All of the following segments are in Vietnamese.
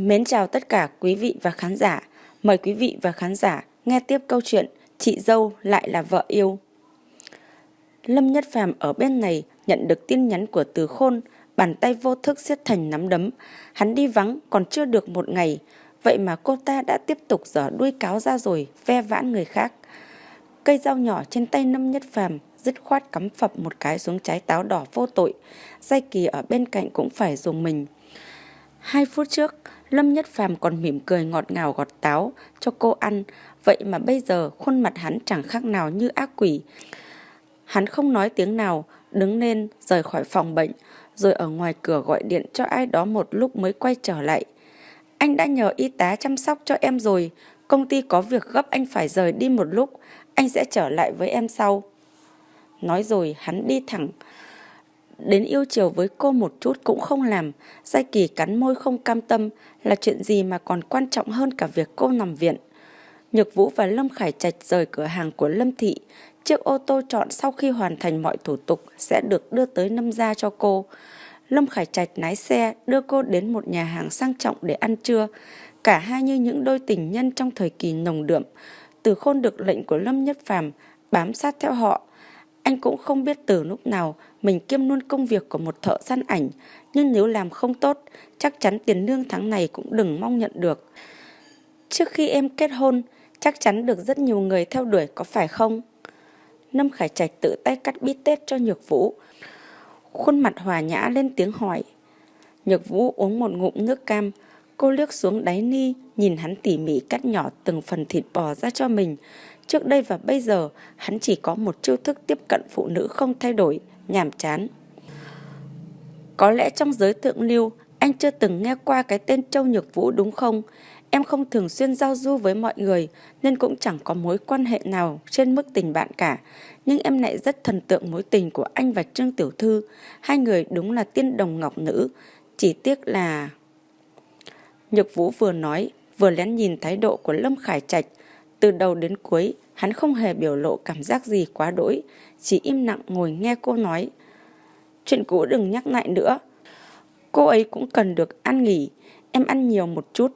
Mến chào tất cả quý vị và khán giả. Mời quý vị và khán giả nghe tiếp câu chuyện Chị dâu lại là vợ yêu. Lâm Nhất Phàm ở bên này nhận được tin nhắn của Từ Khôn, bàn tay vô thức siết thành nắm đấm. Hắn đi vắng còn chưa được một ngày, vậy mà cô ta đã tiếp tục giở đuôi cáo ra rồi, ve vãn người khác. Cây dao nhỏ trên tay Lâm Nhất Phàm dứt khoát cắm phập một cái xuống trái táo đỏ vô tội. Giai kỳ ở bên cạnh cũng phải dùng mình. Hai phút trước, Lâm Nhất Phàm còn mỉm cười ngọt ngào gọt táo cho cô ăn, vậy mà bây giờ khuôn mặt hắn chẳng khác nào như ác quỷ. Hắn không nói tiếng nào, đứng lên rời khỏi phòng bệnh, rồi ở ngoài cửa gọi điện cho ai đó một lúc mới quay trở lại. Anh đã nhờ y tá chăm sóc cho em rồi, công ty có việc gấp anh phải rời đi một lúc, anh sẽ trở lại với em sau. Nói rồi hắn đi thẳng, đến yêu chiều với cô một chút cũng không làm, Giai Kỳ cắn môi không cam tâm, là chuyện gì mà còn quan trọng hơn cả việc cô nằm viện. Nhược Vũ và Lâm Khải Trạch rời cửa hàng của Lâm Thị, chiếc ô tô chọn sau khi hoàn thành mọi thủ tục sẽ được đưa tới Lâm gia cho cô. Lâm Khải Trạch lái xe đưa cô đến một nhà hàng sang trọng để ăn trưa, cả hai như những đôi tình nhân trong thời kỳ nồng đượm. Từ khôn được lệnh của Lâm Nhất Phàm bám sát theo họ, anh cũng không biết từ lúc nào mình kiêm luôn công việc của một thợ săn ảnh, nhưng nếu làm không tốt, chắc chắn tiền lương tháng này cũng đừng mong nhận được. Trước khi em kết hôn, chắc chắn được rất nhiều người theo đuổi có phải không? Lâm Khải Trạch tự tay cắt bít tết cho Nhược Vũ. Khuôn mặt hòa nhã lên tiếng hỏi. Nhược Vũ uống một ngụm nước cam, cô liếc xuống đáy ni, nhìn hắn tỉ mỉ cắt nhỏ từng phần thịt bò ra cho mình, Trước đây và bây giờ, hắn chỉ có một chiêu thức tiếp cận phụ nữ không thay đổi, nhàm chán. Có lẽ trong giới thượng lưu, anh chưa từng nghe qua cái tên Châu Nhược Vũ đúng không? Em không thường xuyên giao du với mọi người nên cũng chẳng có mối quan hệ nào trên mức tình bạn cả. Nhưng em lại rất thần tượng mối tình của anh và Trương Tiểu Thư. Hai người đúng là tiên đồng ngọc nữ. Chỉ tiếc là... Nhược Vũ vừa nói, vừa lén nhìn thái độ của Lâm Khải Trạch từ đầu đến cuối, hắn không hề biểu lộ cảm giác gì quá đỗi, chỉ im lặng ngồi nghe cô nói. Chuyện cũ đừng nhắc lại nữa. Cô ấy cũng cần được ăn nghỉ, em ăn nhiều một chút.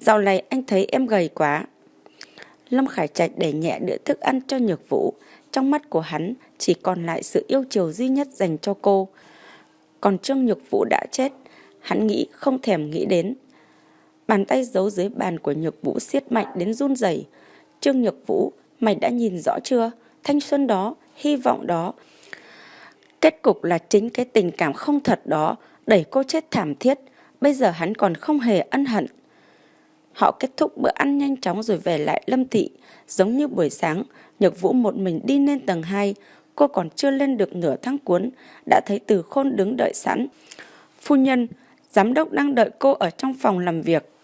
Dạo này anh thấy em gầy quá. Lâm Khải Trạch đẩy nhẹ đĩa thức ăn cho Nhược Vũ. Trong mắt của hắn chỉ còn lại sự yêu chiều duy nhất dành cho cô. Còn Trương Nhược Vũ đã chết, hắn nghĩ không thèm nghĩ đến. Bàn tay giấu dưới bàn của Nhược Vũ siết mạnh đến run rẩy. Trương Nhược Vũ, mày đã nhìn rõ chưa? Thanh xuân đó, hy vọng đó. Kết cục là chính cái tình cảm không thật đó đẩy cô chết thảm thiết. Bây giờ hắn còn không hề ân hận. Họ kết thúc bữa ăn nhanh chóng rồi về lại Lâm Thị. Giống như buổi sáng, Nhược Vũ một mình đi lên tầng 2. Cô còn chưa lên được nửa tháng cuốn, đã thấy Từ Khôn đứng đợi sẵn. Phu nhân, giám đốc đang đợi cô ở trong phòng làm việc.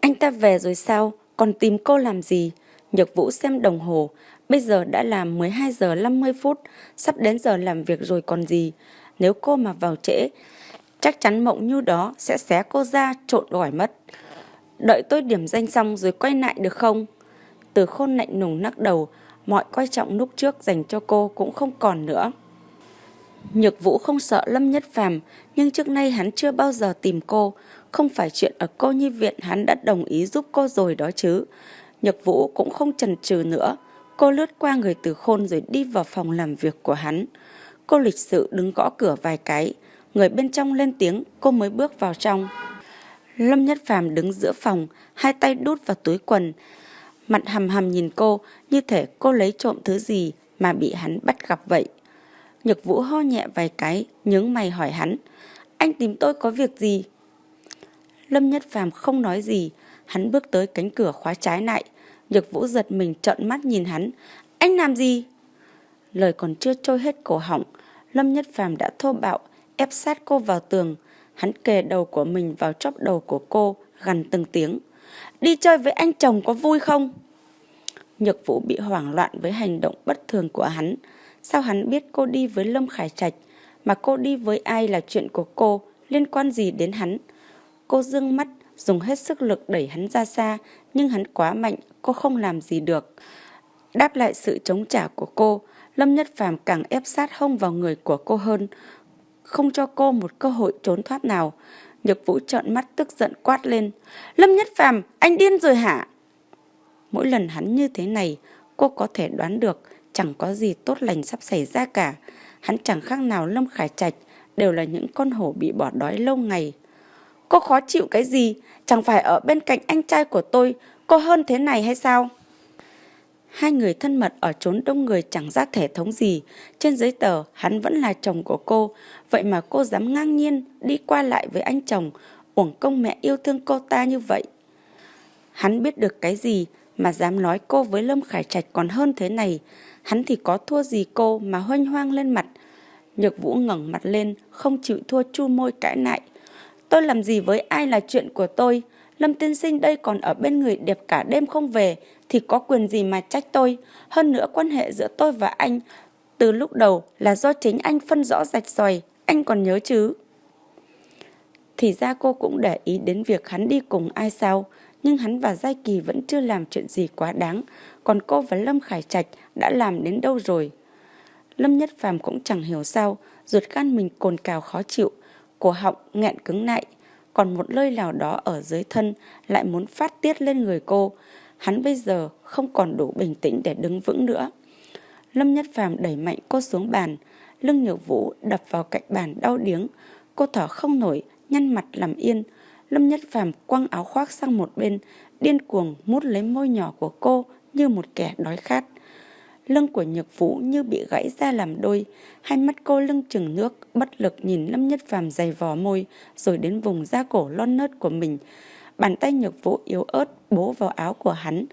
Anh ta về rồi sao? Còn tìm cô làm gì? Nhược Vũ xem đồng hồ. Bây giờ đã là 12 giờ 50 phút. Sắp đến giờ làm việc rồi còn gì? Nếu cô mà vào trễ, chắc chắn mộng như đó sẽ xé cô ra trộn gỏi mất. Đợi tôi điểm danh xong rồi quay lại được không? Từ khôn lạnh nùng nắc đầu, mọi coi trọng lúc trước dành cho cô cũng không còn nữa. Nhược Vũ không sợ Lâm Nhất Phàm, nhưng trước nay hắn chưa bao giờ tìm cô, không phải chuyện ở cô nhi viện hắn đã đồng ý giúp cô rồi đó chứ. Nhật Vũ cũng không chần chừ nữa. Cô lướt qua người từ khôn rồi đi vào phòng làm việc của hắn. Cô lịch sự đứng gõ cửa vài cái. Người bên trong lên tiếng, cô mới bước vào trong. Lâm Nhất Phàm đứng giữa phòng, hai tay đút vào túi quần. Mặt hầm hầm nhìn cô, như thể cô lấy trộm thứ gì mà bị hắn bắt gặp vậy. Nhược Vũ ho nhẹ vài cái, nhướng mày hỏi hắn. Anh tìm tôi có việc gì? Lâm Nhất Phàm không nói gì, hắn bước tới cánh cửa khóa trái lại. Nhược Vũ giật mình trợn mắt nhìn hắn. Anh làm gì? Lời còn chưa trôi hết cổ họng, Lâm Nhất Phàm đã thô bạo, ép sát cô vào tường. Hắn kề đầu của mình vào chóp đầu của cô, gằn từng tiếng. Đi chơi với anh chồng có vui không? Nhược Vũ bị hoảng loạn với hành động bất thường của hắn. Sao hắn biết cô đi với Lâm Khải Trạch, mà cô đi với ai là chuyện của cô, liên quan gì đến hắn? Cô dương mắt, dùng hết sức lực đẩy hắn ra xa, nhưng hắn quá mạnh, cô không làm gì được. Đáp lại sự chống trả của cô, Lâm Nhất Phàm càng ép sát hông vào người của cô hơn, không cho cô một cơ hội trốn thoát nào. Nhược Vũ trợn mắt tức giận quát lên. Lâm Nhất Phàm, anh điên rồi hả? Mỗi lần hắn như thế này, cô có thể đoán được chẳng có gì tốt lành sắp xảy ra cả. Hắn chẳng khác nào Lâm Khải Trạch, đều là những con hổ bị bỏ đói lâu ngày. Cô khó chịu cái gì? Chẳng phải ở bên cạnh anh trai của tôi, cô hơn thế này hay sao? Hai người thân mật ở trốn đông người chẳng ra thể thống gì. Trên giấy tờ, hắn vẫn là chồng của cô. Vậy mà cô dám ngang nhiên đi qua lại với anh chồng, uổng công mẹ yêu thương cô ta như vậy. Hắn biết được cái gì mà dám nói cô với Lâm Khải Trạch còn hơn thế này. Hắn thì có thua gì cô mà hoanh hoang lên mặt. Nhược Vũ ngẩng mặt lên, không chịu thua chu môi cãi lại. Tôi làm gì với ai là chuyện của tôi. Lâm tiên sinh đây còn ở bên người đẹp cả đêm không về, thì có quyền gì mà trách tôi. Hơn nữa quan hệ giữa tôi và anh từ lúc đầu là do chính anh phân rõ rạch ròi, anh còn nhớ chứ. Thì ra cô cũng để ý đến việc hắn đi cùng ai sao, nhưng hắn và Giai Kỳ vẫn chưa làm chuyện gì quá đáng, còn cô và Lâm Khải Trạch đã làm đến đâu rồi. Lâm Nhất Phàm cũng chẳng hiểu sao, ruột gan mình cồn cào khó chịu, cổ họng nghẹn cứng lại, còn một lơi nào đó ở dưới thân lại muốn phát tiết lên người cô. Hắn bây giờ không còn đủ bình tĩnh để đứng vững nữa. Lâm Nhất Phàm đẩy mạnh cô xuống bàn, lưng nhược vũ đập vào cạnh bàn đau điếng. Cô thở không nổi, nhăn mặt làm yên. Lâm Nhất Phàm quăng áo khoác sang một bên, điên cuồng mút lấy môi nhỏ của cô như một kẻ đói khát. Lưng của Nhược Vũ như bị gãy ra làm đôi, hai mắt cô lưng chừng nước, bất lực nhìn Lâm Nhất Phàm dày vò môi, rồi đến vùng da cổ lon nớt của mình. Bàn tay Nhược Vũ yếu ớt bố vào áo của hắn,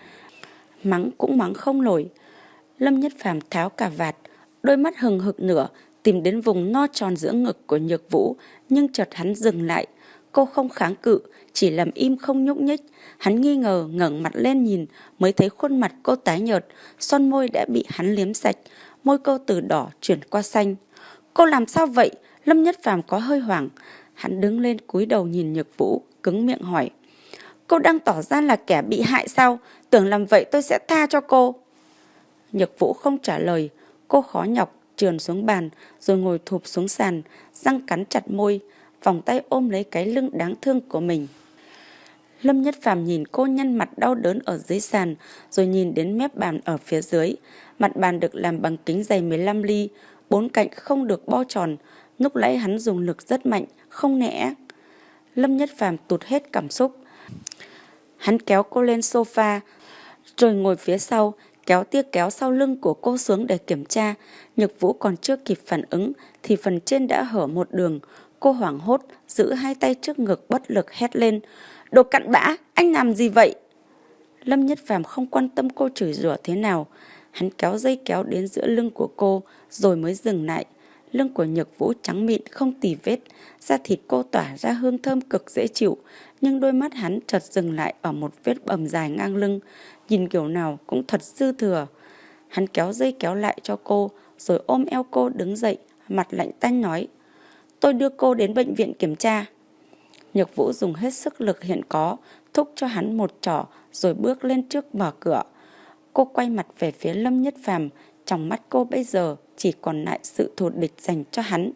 mắng cũng mắng không nổi. Lâm Nhất Phàm tháo cả vạt, đôi mắt hừng hực nửa, tìm đến vùng no tròn giữa ngực của Nhược Vũ, nhưng chợt hắn dừng lại. Cô không kháng cự, chỉ làm im không nhúc nhích. Hắn nghi ngờ ngẩng mặt lên nhìn mới thấy khuôn mặt cô tái nhợt, son môi đã bị hắn liếm sạch, môi cô từ đỏ chuyển qua xanh. Cô làm sao vậy? Lâm Nhất Phàm có hơi hoảng. Hắn đứng lên cúi đầu nhìn Nhược Vũ, cứng miệng hỏi. Cô đang tỏ ra là kẻ bị hại sao? Tưởng làm vậy tôi sẽ tha cho cô. Nhược Vũ không trả lời. Cô khó nhọc trườn xuống bàn rồi ngồi thụp xuống sàn, răng cắn chặt môi, vòng tay ôm lấy cái lưng đáng thương của mình. Lâm Nhất Phàm nhìn cô nhăn mặt đau đớn ở dưới sàn, rồi nhìn đến mép bàn ở phía dưới. Mặt bàn được làm bằng kính dày 15 ly, bốn cạnh không được bo tròn. Lúc nãy hắn dùng lực rất mạnh, không nẻ. Lâm Nhất Phàm tụt hết cảm xúc. Hắn kéo cô lên sofa, rồi ngồi phía sau, kéo tia kéo sau lưng của cô xuống để kiểm tra. Nhược Vũ còn chưa kịp phản ứng, thì phần trên đã hở một đường. Cô hoảng hốt, giữ hai tay trước ngực bất lực hét lên. Đồ cặn bã, anh làm gì vậy? Lâm Nhất Phàm không quan tâm cô chửi rủa thế nào. Hắn kéo dây kéo đến giữa lưng của cô rồi mới dừng lại. Lưng của Nhược Vũ trắng mịn không tì vết, da thịt cô tỏa ra hương thơm cực dễ chịu, nhưng đôi mắt hắn chợt dừng lại ở một vết bầm dài ngang lưng, nhìn kiểu nào cũng thật dư thừa. Hắn kéo dây kéo lại cho cô, rồi ôm eo cô đứng dậy, mặt lạnh tanh nói. Tôi đưa cô đến bệnh viện kiểm tra. Nhược Vũ dùng hết sức lực hiện có, thúc cho hắn một trỏ rồi bước lên trước mở cửa. Cô quay mặt về phía Lâm Nhất Phàm, trong mắt cô bây giờ chỉ còn lại sự thù địch dành cho hắn.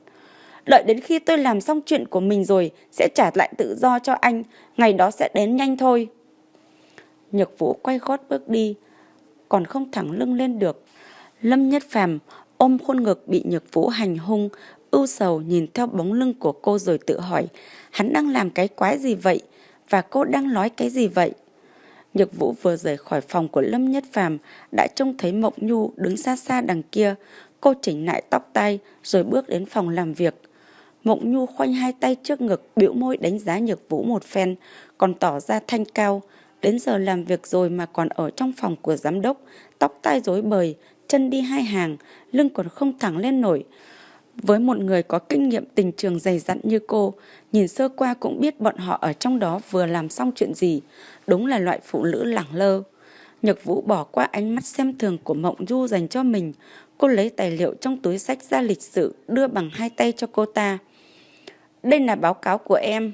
Đợi đến khi tôi làm xong chuyện của mình rồi sẽ trả lại tự do cho anh, ngày đó sẽ đến nhanh thôi. Nhược Vũ quay gót bước đi, còn không thẳng lưng lên được. Lâm Nhất Phàm ôm khuôn ngực bị Nhược Vũ hành hung, ưu sầu nhìn theo bóng lưng của cô rồi tự hỏi, hắn đang làm cái quái gì vậy? Và cô đang nói cái gì vậy? Nhược Vũ vừa rời khỏi phòng của Lâm Nhất Phàm đã trông thấy Mộng Nhu đứng xa xa đằng kia. Cô chỉnh lại tóc tai rồi bước đến phòng làm việc. Mộng Nhu khoanh hai tay trước ngực, biểu môi đánh giá Nhược Vũ một phen, còn tỏ ra thanh cao. Đến giờ làm việc rồi mà còn ở trong phòng của giám đốc, tóc tai rối bời, chân đi hai hàng, lưng còn không thẳng lên nổi. Với một người có kinh nghiệm tình trường dày dặn như cô, nhìn sơ qua cũng biết bọn họ ở trong đó vừa làm xong chuyện gì. Đúng là loại phụ nữ lẳng lơ. Nhật Vũ bỏ qua ánh mắt xem thường của Mộng Du dành cho mình. Cô lấy tài liệu trong túi sách ra lịch sử đưa bằng hai tay cho cô ta. Đây là báo cáo của em.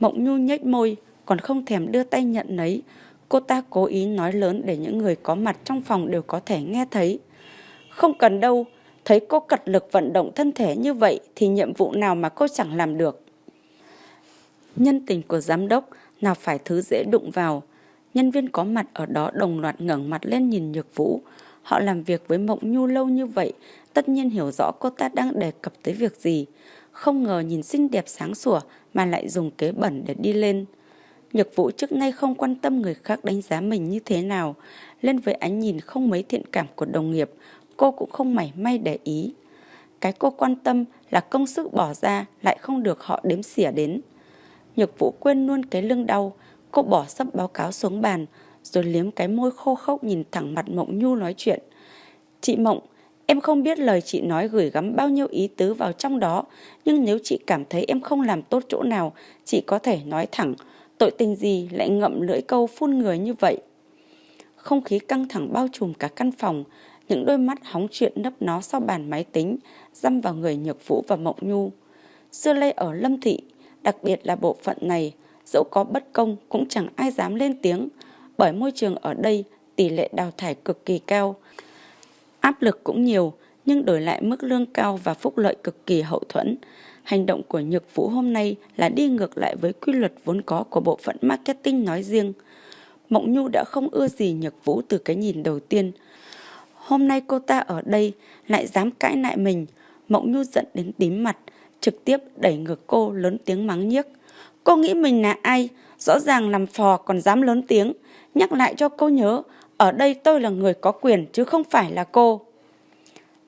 Mộng Nhu nhếch môi, còn không thèm đưa tay nhận lấy. Cô ta cố ý nói lớn để những người có mặt trong phòng đều có thể nghe thấy. Không cần đâu, thấy cô cật lực vận động thân thể như vậy thì nhiệm vụ nào mà cô chẳng làm được. Nhân tình của giám đốc nào phải thứ dễ đụng vào. Nhân viên có mặt ở đó đồng loạt ngẩng mặt lên nhìn Nhược Vũ. Họ làm việc với Mộng Nhu lâu như vậy, tất nhiên hiểu rõ cô ta đang đề cập tới việc gì. Không ngờ nhìn xinh đẹp sáng sủa mà lại dùng kế bẩn để đi lên. Nhược Vũ trước nay không quan tâm người khác đánh giá mình như thế nào. Lên với ánh nhìn không mấy thiện cảm của đồng nghiệp, cô cũng không mảy may để ý. Cái cô quan tâm là công sức bỏ ra lại không được họ đếm xỉa đến. Nhược Vũ quên luôn cái lưng đau, cô bỏ sắp báo cáo xuống bàn, rồi liếm cái môi khô khốc nhìn thẳng mặt Mộng Nhu nói chuyện. Chị Mộng, em không biết lời chị nói gửi gắm bao nhiêu ý tứ vào trong đó, nhưng nếu chị cảm thấy em không làm tốt chỗ nào, chị có thể nói thẳng, tội tình gì lại ngậm lưỡi câu phun người như vậy. Không khí căng thẳng bao trùm cả căn phòng, những đôi mắt hóng chuyện nấp nó sau bàn máy tính, dăm vào người Nhược Vũ và Mộng Nhu. Xưa lây ở Lâm Thị, đặc biệt là bộ phận này, dẫu có bất công cũng chẳng ai dám lên tiếng, bởi môi trường ở đây tỷ lệ đào thải cực kỳ cao. Áp lực cũng nhiều, nhưng đổi lại mức lương cao và phúc lợi cực kỳ hậu thuẫn. Hành động của Nhược Vũ hôm nay là đi ngược lại với quy luật vốn có của bộ phận marketing nói riêng. Mộng Nhu đã không ưa gì Nhược Vũ từ cái nhìn đầu tiên. Hôm nay cô ta ở đây lại dám cãi lại mình. Mộng Nhu giận đến tím mặt, trực tiếp đẩy ngược cô lớn tiếng mắng nhiếc. Cô nghĩ mình là ai? Rõ ràng làm phò còn dám lớn tiếng. Nhắc lại cho cô nhớ, ở đây tôi là người có quyền chứ không phải là cô.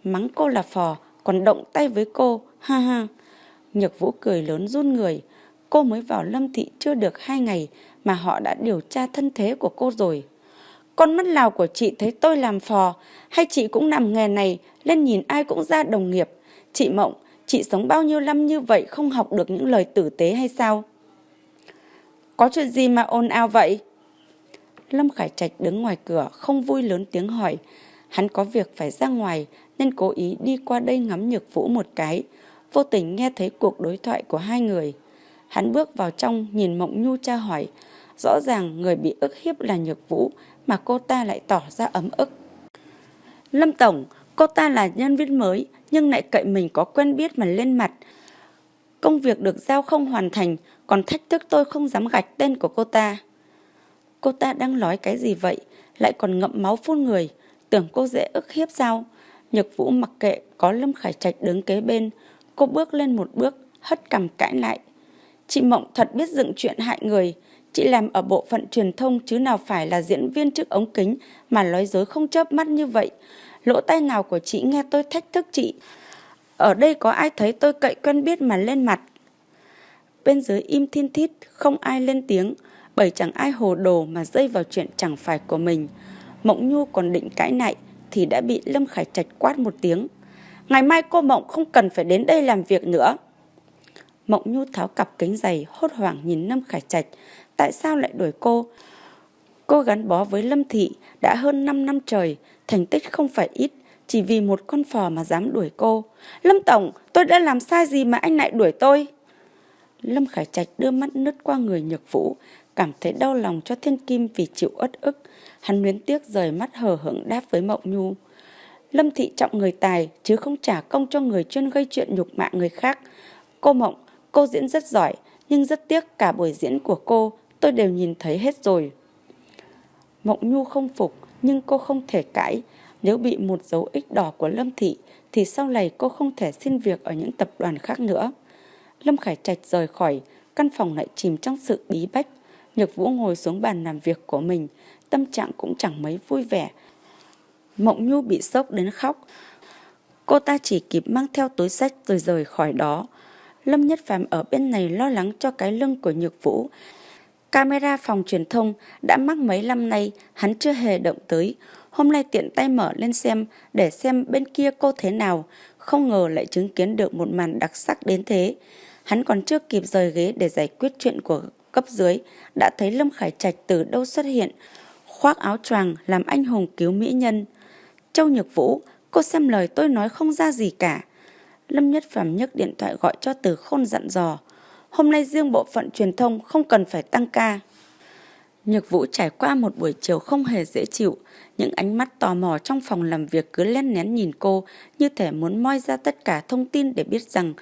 Mắng cô là phò, còn động tay với cô, ha ha. Nhược Vũ cười lớn run người. Cô mới vào Lâm Thị chưa được hai ngày mà họ đã điều tra thân thế của cô rồi. Con mắt lào của chị thấy tôi làm phò, hay chị cũng làm nghề này, lên nhìn ai cũng ra đồng nghiệp. Chị Mộng, chị sống bao nhiêu năm như vậy không học được những lời tử tế hay sao? Có chuyện gì mà ồn ào vậy? Lâm Khải Trạch đứng ngoài cửa không vui lớn tiếng hỏi. Hắn có việc phải ra ngoài nên cố ý đi qua đây ngắm nhược vũ một cái. Vô tình nghe thấy cuộc đối thoại của hai người. Hắn bước vào trong nhìn Mộng Nhu tra hỏi. Rõ ràng người bị ức hiếp là nhược vũ mà cô ta lại tỏ ra ấm ức. Lâm Tổng, cô ta là nhân viên mới nhưng lại cậy mình có quen biết mà lên mặt. Công việc được giao không hoàn thành còn thách thức tôi không dám gạch tên của cô ta. Cô ta đang nói cái gì vậy? Lại còn ngậm máu phun người. Tưởng cô dễ ức hiếp sao? Nhược Vũ mặc kệ có Lâm Khải Trạch đứng kế bên. Cô bước lên một bước, hất cầm cãi lại. Chị Mộng thật biết dựng chuyện hại người. Chị làm ở bộ phận truyền thông chứ nào phải là diễn viên trước ống kính mà nói dối không chớp mắt như vậy. Lỗ tai nào của chị nghe tôi thách thức chị. Ở đây có ai thấy tôi cậy quen biết mà lên mặt. Bên dưới im thiên thít, không ai lên tiếng bởi chẳng ai hồ đồ mà dây vào chuyện chẳng phải của mình. Mộng Nhu còn định cãi nại thì đã bị Lâm Khải Trạch quát một tiếng. Ngày mai cô Mộng không cần phải đến đây làm việc nữa. Mộng Nhu tháo cặp kính giày hốt hoảng nhìn Lâm Khải Trạch. Tại sao lại đuổi cô? Cô gắn bó với Lâm Thị đã hơn 5 năm trời, thành tích không phải ít, chỉ vì một con phò mà dám đuổi cô. Lâm Tổng, tôi đã làm sai gì mà anh lại đuổi tôi? Lâm Khải Trạch đưa mắt nứt qua người Nhược Vũ, cảm thấy đau lòng cho Thiên Kim vì chịu ất ức. Hắn luyến tiếc rời mắt hờ hững đáp với Mộng Nhu. Lâm Thị trọng người tài chứ không trả công cho người chuyên gây chuyện nhục mạ người khác. Cô Mộng, cô diễn rất giỏi, nhưng rất tiếc cả buổi diễn của cô tôi đều nhìn thấy hết rồi. Mộng Nhu không phục, nhưng cô không thể cãi. Nếu bị một dấu ích đỏ của Lâm Thị, thì sau này cô không thể xin việc ở những tập đoàn khác nữa. Lâm Khải Trạch rời khỏi, căn phòng lại chìm trong sự bí bách. Nhược Vũ ngồi xuống bàn làm việc của mình, tâm trạng cũng chẳng mấy vui vẻ. Mộng Nhu bị sốc đến khóc. Cô ta chỉ kịp mang theo túi sách rồi rời khỏi đó. Lâm Nhất Phàm ở bên này lo lắng cho cái lưng của Nhược Vũ. Camera phòng truyền thông đã mắc mấy năm nay, hắn chưa hề động tới. Hôm nay tiện tay mở lên xem để xem bên kia cô thế nào. Không ngờ lại chứng kiến được một màn đặc sắc đến thế. Hắn còn chưa kịp rời ghế để giải quyết chuyện của cấp dưới, đã thấy Lâm Khải Trạch từ đâu xuất hiện, khoác áo choàng làm anh hùng cứu mỹ nhân. Châu Nhược Vũ, cô xem lời tôi nói không ra gì cả. Lâm Nhất Phàm nhấc điện thoại gọi cho Từ Khôn dặn dò. Hôm nay riêng bộ phận truyền thông không cần phải tăng ca. Nhược Vũ trải qua một buổi chiều không hề dễ chịu. Những ánh mắt tò mò trong phòng làm việc cứ len nén nhìn cô như thể muốn moi ra tất cả thông tin để biết rằng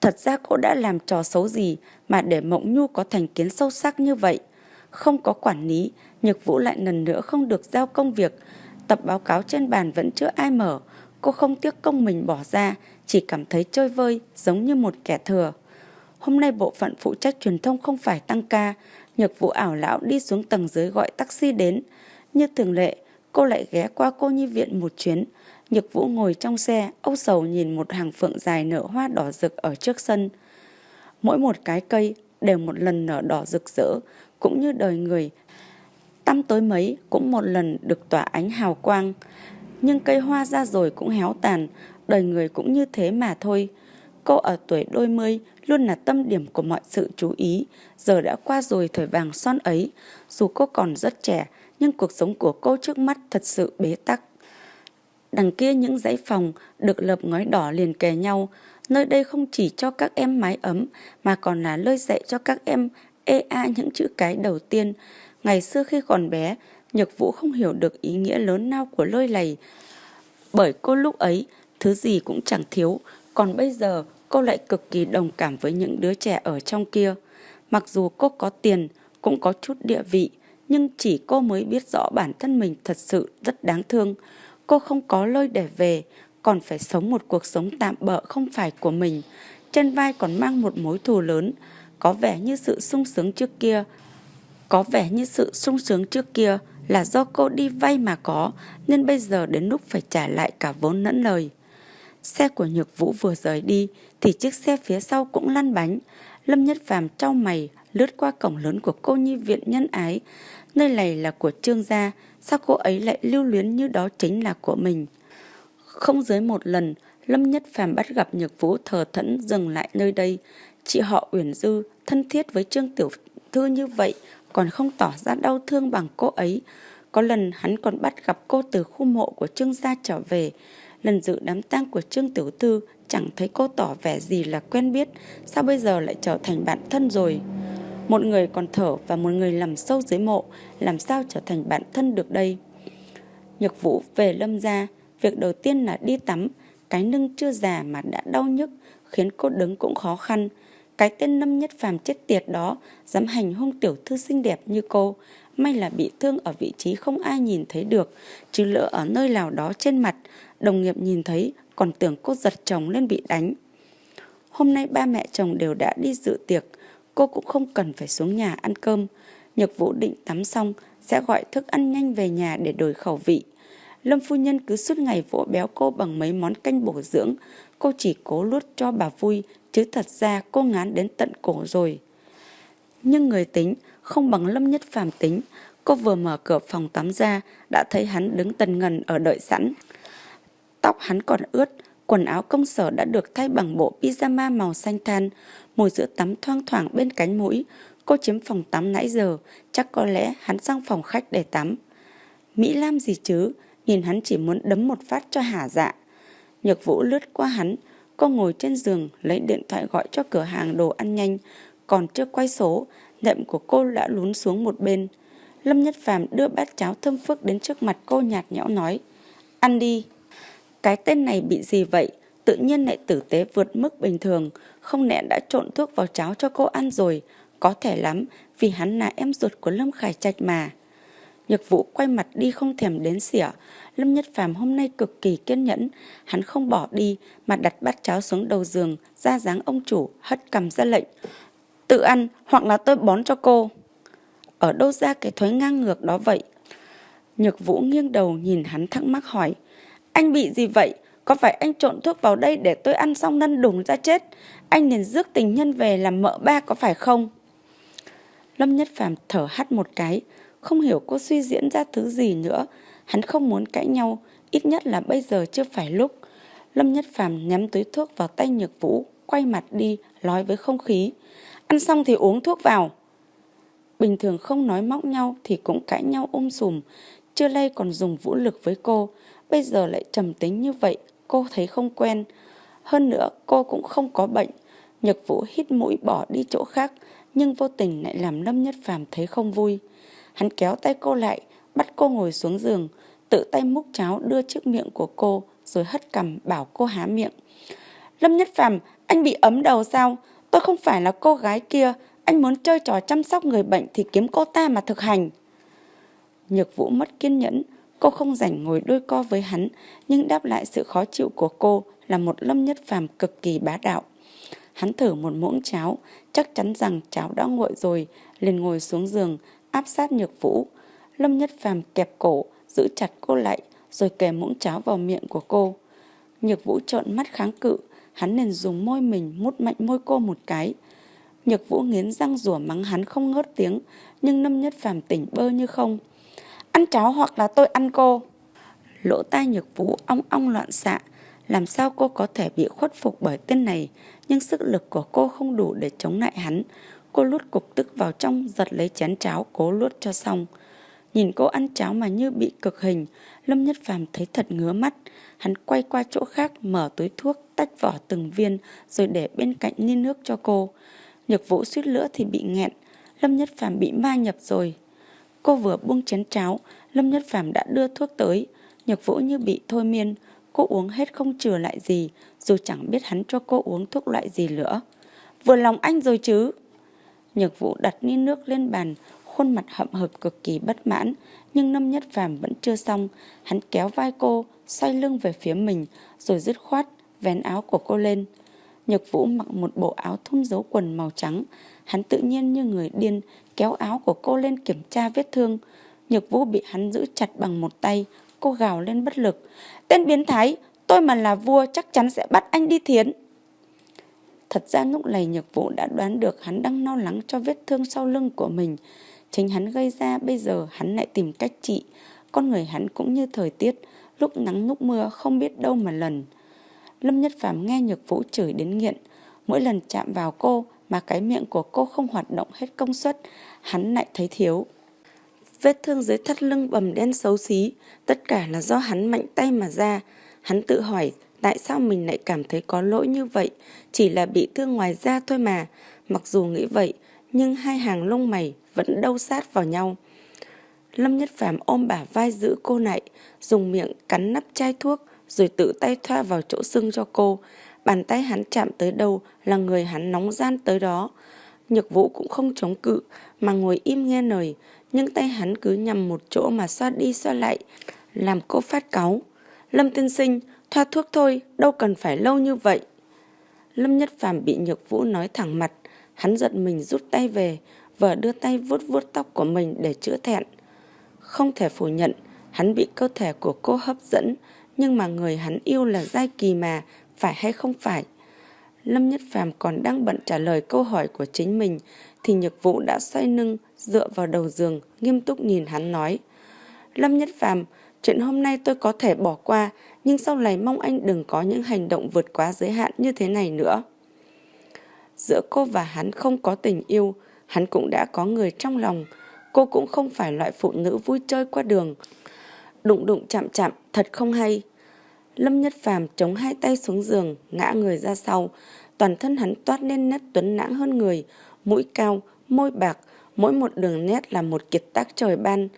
Thật ra cô đã làm trò xấu gì mà để Mộng Nhu có thành kiến sâu sắc như vậy. Không có quản lý, Nhược Vũ lại lần nữa không được giao công việc. Tập báo cáo trên bàn vẫn chưa ai mở. Cô không tiếc công mình bỏ ra, chỉ cảm thấy chơi vơi, giống như một kẻ thừa. Hôm nay bộ phận phụ trách truyền thông không phải tăng ca, Nhược Vũ ảo lão đi xuống tầng dưới gọi taxi đến. Như thường lệ, cô lại ghé qua cô nhi viện một chuyến. Nhược Vũ ngồi trong xe, âu sầu nhìn một hàng phượng dài nở hoa đỏ rực ở trước sân. Mỗi một cái cây đều một lần nở đỏ rực rỡ, cũng như đời người. Tăm tối mấy cũng một lần được tỏa ánh hào quang. Nhưng cây hoa ra rồi cũng héo tàn, đời người cũng như thế mà thôi. Cô ở tuổi đôi mươi luôn là tâm điểm của mọi sự chú ý, giờ đã qua rồi thời vàng son ấy. Dù cô còn rất trẻ, nhưng cuộc sống của cô trước mắt thật sự bế tắc. Đằng kia những dãy phòng được lợp ngói đỏ liền kề nhau, nơi đây không chỉ cho các em mái ấm mà còn là nơi dạy cho các em ê a những chữ cái đầu tiên. Ngày xưa khi còn bé, Nhược Vũ không hiểu được ý nghĩa lớn lao của lôi lầy. Bởi cô lúc ấy, thứ gì cũng chẳng thiếu, còn bây giờ cô lại cực kỳ đồng cảm với những đứa trẻ ở trong kia. Mặc dù cô có tiền, cũng có chút địa vị, nhưng chỉ cô mới biết rõ bản thân mình thật sự rất đáng thương. Cô không có lơi để về, còn phải sống một cuộc sống tạm bợ không phải của mình. Trên vai còn mang một mối thù lớn, có vẻ như sự sung sướng trước kia. Có vẻ như sự sung sướng trước kia là do cô đi vay mà có, nên bây giờ đến lúc phải trả lại cả vốn lẫn lời. Xe của Nhược Vũ vừa rời đi thì chiếc xe phía sau cũng lăn bánh. Lâm Nhất Phàm trao mày lướt qua cổng lớn của cô nhi viện nhân ái. Nơi này là của trương gia, sao cô ấy lại lưu luyến như đó chính là của mình. Không dưới một lần, Lâm Nhất Phàm bắt gặp Nhược Vũ thờ thẫn dừng lại nơi đây. Chị họ Uyển Dư thân thiết với Trương Tiểu Thư như vậy còn không tỏ ra đau thương bằng cô ấy. Có lần hắn còn bắt gặp cô từ khu mộ của Trương gia trở về. Lần dự đám tang của Trương Tiểu Thư chẳng thấy cô tỏ vẻ gì là quen biết, sao bây giờ lại trở thành bạn thân rồi. Một người còn thở và một người nằm sâu dưới mộ, làm sao trở thành bạn thân được đây? Nhược Vũ về lâm gia, việc đầu tiên là đi tắm, cái lưng chưa già mà đã đau nhức, khiến cô đứng cũng khó khăn. Cái tên Lâm Nhất Phàm chết tiệt đó dám hành hung tiểu thư xinh đẹp như cô, may là bị thương ở vị trí không ai nhìn thấy được, chứ lỡ ở nơi nào đó trên mặt, đồng nghiệp nhìn thấy còn tưởng cô giật chồng lên bị đánh. Hôm nay ba mẹ chồng đều đã đi dự tiệc, cô cũng không cần phải xuống nhà ăn cơm. Nhược Vũ định tắm xong sẽ gọi thức ăn nhanh về nhà để đổi khẩu vị. Lâm phu nhân cứ suốt ngày vỗ béo cô bằng mấy món canh bổ dưỡng, cô chỉ cố luốt cho bà vui, chứ thật ra cô ngán đến tận cổ rồi. Nhưng người tính không bằng Lâm Nhất Phàm tính, cô vừa mở cửa phòng tắm ra đã thấy hắn đứng tần ngần ở đợi sẵn. Tóc hắn còn ướt, quần áo công sở đã được thay bằng bộ pyjama màu xanh than, mùi sữa tắm thoang thoảng bên cánh mũi. Cô chiếm phòng tắm nãy giờ, chắc có lẽ hắn sang phòng khách để tắm. Mỹ Lam gì chứ, nhìn hắn chỉ muốn đấm một phát cho hả dạ. Nhược Vũ lướt qua hắn, cô ngồi trên giường lấy điện thoại gọi cho cửa hàng đồ ăn nhanh, còn chưa quay số, nệm của cô đã lún xuống một bên. Lâm Nhất Phàm đưa bát cháo thơm phức đến trước mặt cô nhạt nhẽo nói, ăn đi. Cái tên này bị gì vậy? Tự nhiên lại tử tế vượt mức bình thường, không lẽ đã trộn thuốc vào cháo cho cô ăn rồi. Có thể lắm, vì hắn là em ruột của Lâm Khải Trạch mà. Nhược vũ quay mặt đi không thèm đến xỉa. Lâm Nhất Phàm hôm nay cực kỳ kiên nhẫn. Hắn không bỏ đi mà đặt bát cháo xuống đầu giường, ra dáng ông chủ, hất cầm ra lệnh. Tự ăn hoặc là tôi bón cho cô. Ở đâu ra cái thói ngang ngược đó vậy? Nhược vũ nghiêng đầu nhìn hắn thắc mắc hỏi. Anh bị gì vậy? Có phải anh trộn thuốc vào đây để tôi ăn xong năn đùng ra chết? Anh liền rước tình nhân về làm mợ ba có phải không? Lâm Nhất Phàm thở hắt một cái, không hiểu cô suy diễn ra thứ gì nữa. Hắn không muốn cãi nhau, ít nhất là bây giờ chưa phải lúc. Lâm Nhất Phàm nhắm túi thuốc vào tay Nhược Vũ, quay mặt đi, nói với không khí. Ăn xong thì uống thuốc vào. Bình thường không nói móc nhau thì cũng cãi nhau ôm sùm. Chưa lây còn dùng vũ lực với cô. Bây giờ lại trầm tính như vậy, cô thấy không quen. Hơn nữa, cô cũng không có bệnh. Nhật Vũ hít mũi bỏ đi chỗ khác, nhưng vô tình lại làm Lâm Nhất Phàm thấy không vui. Hắn kéo tay cô lại, bắt cô ngồi xuống giường, tự tay múc cháo đưa trước miệng của cô, rồi hất cầm bảo cô há miệng. Lâm Nhất Phàm, Anh bị ấm đầu sao? Tôi không phải là cô gái kia. Anh muốn chơi trò chăm sóc người bệnh thì kiếm cô ta mà thực hành. Nhược vũ mất kiên nhẫn. Cô không rảnh ngồi đôi co với hắn, nhưng đáp lại sự khó chịu của cô là một lâm nhất phàm cực kỳ bá đạo. Hắn thử một muỗng cháo, chắc chắn rằng cháo đã nguội rồi, liền ngồi xuống giường, áp sát nhược vũ. Lâm nhất phàm kẹp cổ, giữ chặt cô lại, rồi kề muỗng cháo vào miệng của cô. Nhược vũ trợn mắt kháng cự, hắn liền dùng môi mình mút mạnh môi cô một cái. Nhược vũ nghiến răng rủa mắng hắn không ngớt tiếng, nhưng Lâm Nhất Phàm tỉnh bơ như không. Ăn cháo hoặc là tôi ăn cô. Lỗ tai nhược vũ ong ong loạn xạ, làm sao cô có thể bị khuất phục bởi tên này, nhưng sức lực của cô không đủ để chống lại hắn. Cô lút cục tức vào trong, giật lấy chén cháo, cố luốt cho xong. Nhìn cô ăn cháo mà như bị cực hình, Lâm Nhất Phàm thấy thật ngứa mắt. Hắn quay qua chỗ khác, mở túi thuốc, tách vỏ từng viên, rồi để bên cạnh ni nước cho cô. Nhược vũ suýt nữa thì bị nghẹn. Lâm Nhất Phàm bị ma nhập rồi. Cô vừa buông chén cháo, Lâm Nhất Phàm đã đưa thuốc tới. Nhược vũ như bị thôi miên, cô uống hết không chừa lại gì, dù chẳng biết hắn cho cô uống thuốc loại gì nữa. Vừa lòng anh rồi chứ. Nhược vũ đặt ni nước lên bàn, khuôn mặt hậm hực cực kỳ bất mãn, nhưng Lâm Nhất Phàm vẫn chưa xong, hắn kéo vai cô, xoay lưng về phía mình, rồi dứt khoát vén áo của cô lên. Nhược Vũ mặc một bộ áo thun dấu quần màu trắng, hắn tự nhiên như người điên kéo áo của cô lên kiểm tra vết thương. Nhược Vũ bị hắn giữ chặt bằng một tay, cô gào lên bất lực. Tên biến thái, tôi mà là vua chắc chắn sẽ bắt anh đi thiến. Thật ra lúc này Nhược Vũ đã đoán được hắn đang lo lắng cho vết thương sau lưng của mình. Chính hắn gây ra bây giờ hắn lại tìm cách trị. Con người hắn cũng như thời tiết, lúc nắng lúc mưa không biết đâu mà lần. Lâm Nhất Phàm nghe Nhược Vũ chửi đến nghiện. Mỗi lần chạm vào cô mà cái miệng của cô không hoạt động hết công suất, hắn lại thấy thiếu. Vết thương dưới thắt lưng bầm đen xấu xí, tất cả là do hắn mạnh tay mà ra. Hắn tự hỏi tại sao mình lại cảm thấy có lỗi như vậy, chỉ là bị thương ngoài da thôi mà. Mặc dù nghĩ vậy, nhưng hai hàng lông mày vẫn đâu sát vào nhau. Lâm Nhất Phàm ôm bả vai giữ cô lại, dùng miệng cắn nắp chai thuốc, rồi tự tay thoa vào chỗ sưng cho cô. Bàn tay hắn chạm tới đâu là người hắn nóng gian tới đó. Nhược vũ cũng không chống cự, mà ngồi im nghe lời, nhưng tay hắn cứ nhằm một chỗ mà xoa đi xoa lại, làm cô phát cáu. Lâm tiên sinh, thoa thuốc thôi, đâu cần phải lâu như vậy. Lâm Nhất Phàm bị Nhược Vũ nói thẳng mặt, hắn giận mình rút tay về, vợ đưa tay vuốt vuốt tóc của mình để chữa thẹn. Không thể phủ nhận, hắn bị cơ thể của cô hấp dẫn, nhưng mà người hắn yêu là Giai Kỳ mà, phải hay không phải? Lâm Nhất Phàm còn đang bận trả lời câu hỏi của chính mình, thì Nhược Vũ đã xoay lưng, dựa vào đầu giường, nghiêm túc nhìn hắn nói. Lâm Nhất Phàm, chuyện hôm nay tôi có thể bỏ qua, nhưng sau này mong anh đừng có những hành động vượt quá giới hạn như thế này nữa. Giữa cô và hắn không có tình yêu, hắn cũng đã có người trong lòng. Cô cũng không phải loại phụ nữ vui chơi qua đường. Đụng đụng chạm chạm, thật không hay. Lâm Nhất Phàm chống hai tay xuống giường, ngã người ra sau. Toàn thân hắn toát lên nét tuấn lãng hơn người, mũi cao, môi bạc, mỗi một đường nét là một kiệt tác trời ban.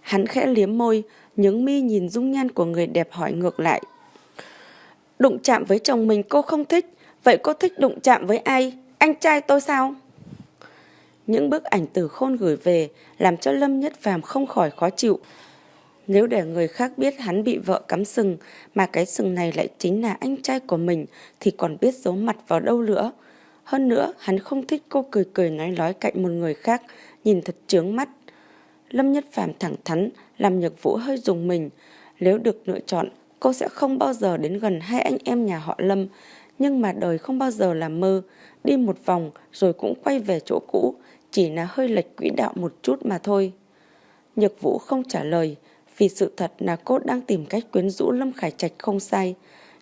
Hắn khẽ liếm môi, nhướng mi nhìn dung nhan của người đẹp hỏi ngược lại. Đụng chạm với chồng mình cô không thích, vậy cô thích đụng chạm với ai? Anh trai tôi sao? Những bức ảnh từ khôn gửi về làm cho Lâm Nhất Phàm không khỏi khó chịu. Nếu để người khác biết hắn bị vợ cắm sừng, mà cái sừng này lại chính là anh trai của mình, thì còn biết giấu mặt vào đâu nữa. Hơn nữa, hắn không thích cô cười cười nói nói cạnh một người khác, nhìn thật trướng mắt. Lâm Nhất Phàm thẳng thắn, làm nhược vũ hơi dùng mình. Nếu được lựa chọn, cô sẽ không bao giờ đến gần hai anh em nhà họ Lâm. Nhưng mà đời không bao giờ là mơ. Đi một vòng rồi cũng quay về chỗ cũ, chỉ là hơi lệch quỹ đạo một chút mà thôi. Nhược vũ không trả lời, vì sự thật là cô đang tìm cách quyến rũ Lâm Khải Trạch không sai.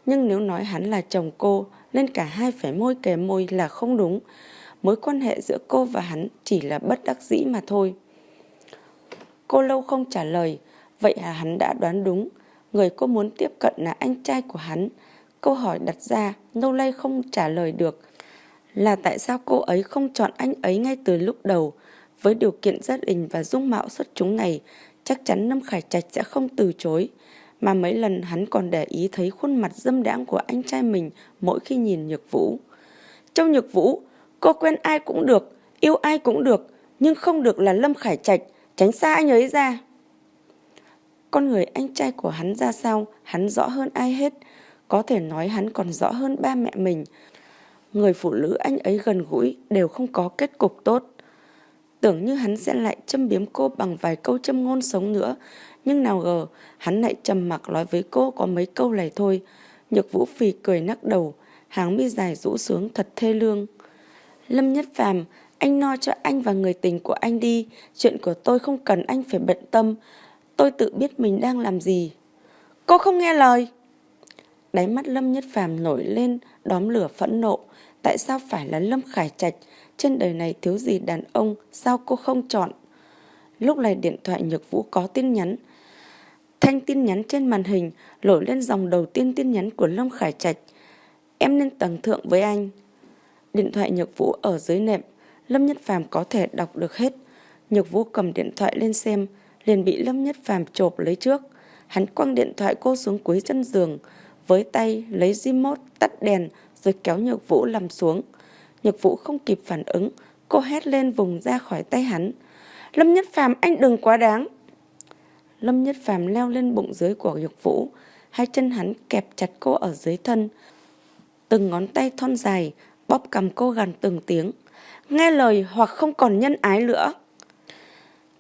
Nhưng nếu nói hắn là chồng cô, nên cả hai phải môi kề môi là không đúng. Mối quan hệ giữa cô và hắn chỉ là bất đắc dĩ mà thôi. Cô lâu không trả lời, vậy là hắn đã đoán đúng. Người cô muốn tiếp cận là anh trai của hắn. Câu hỏi đặt ra, nô lây không trả lời được. Là tại sao cô ấy không chọn anh ấy ngay từ lúc đầu? Với điều kiện gia đình và dung mạo xuất chúng này, chắc chắn Lâm Khải Trạch sẽ không từ chối. mà mấy lần hắn còn để ý thấy khuôn mặt dâm đãng của anh trai mình mỗi khi nhìn Nhược Vũ. Trong Nhược Vũ, cô quen ai cũng được, yêu ai cũng được, nhưng không được là Lâm Khải Trạch, tránh xa anh ấy ra. Con người anh trai của hắn ra sao, hắn rõ hơn ai hết. Có thể nói hắn còn rõ hơn ba mẹ mình. Người phụ nữ anh ấy gần gũi đều không có kết cục tốt. Tưởng như hắn sẽ lại châm biếm cô bằng vài câu châm ngôn sống nữa. Nhưng nào ngờ, hắn lại trầm mặc nói với cô có mấy câu này thôi. Nhược vũ phì cười nắc đầu, hàng mi dài rũ xuống thật thê lương. Lâm Nhất Phàm, anh no cho anh và người tình của anh đi. Chuyện của tôi không cần anh phải bận tâm. Tôi tự biết mình đang làm gì. Cô không nghe lời. Đáy mắt Lâm Nhất Phàm nổi lên, đóm lửa phẫn nộ. Tại sao phải là Lâm Khải Trạch? Trên đời này thiếu gì đàn ông, sao cô không chọn? Lúc này điện thoại Nhược Vũ có tin nhắn. Thanh tin nhắn trên màn hình lội lên dòng đầu tiên tin nhắn của Lâm Khải Trạch. Em lên tầng thượng với anh. Điện thoại Nhược Vũ ở dưới nệm, Lâm Nhất Phàm có thể đọc được hết. Nhược Vũ cầm điện thoại lên xem, liền bị Lâm Nhất Phàm chộp lấy trước. Hắn quăng điện thoại cô xuống cuối chân giường, với tay lấy remote tắt đèn rồi kéo Nhược Vũ nằm xuống. Nhược Vũ không kịp phản ứng, cô hét lên vùng ra khỏi tay hắn. Lâm Nhất Phàm anh đừng quá đáng. Lâm Nhất Phàm leo lên bụng dưới của Nhược Vũ, hai chân hắn kẹp chặt cô ở dưới thân. Từng ngón tay thon dài bóp cầm cô gần từng tiếng. Nghe lời hoặc không còn nhân ái nữa.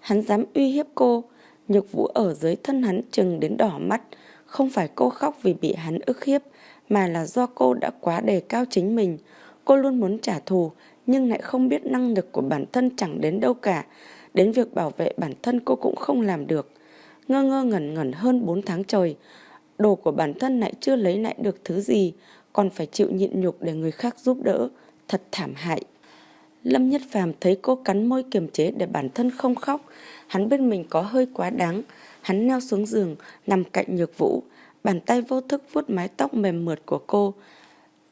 Hắn dám uy hiếp cô, Nhược Vũ ở dưới thân hắn chừng đến đỏ mắt, không phải cô khóc vì bị hắn ức hiếp, mà là do cô đã quá đề cao chính mình. Cô luôn muốn trả thù, nhưng lại không biết năng lực của bản thân chẳng đến đâu cả. Đến việc bảo vệ bản thân cô cũng không làm được. Ngơ ngơ ngẩn ngẩn hơn 4 tháng trời. Đồ của bản thân lại chưa lấy lại được thứ gì, còn phải chịu nhịn nhục để người khác giúp đỡ. Thật thảm hại. Lâm Nhất Phàm thấy cô cắn môi kiềm chế để bản thân không khóc. Hắn bên mình có hơi quá đáng. Hắn leo xuống giường, nằm cạnh nhược vũ. Bàn tay vô thức vuốt mái tóc mềm mượt của cô.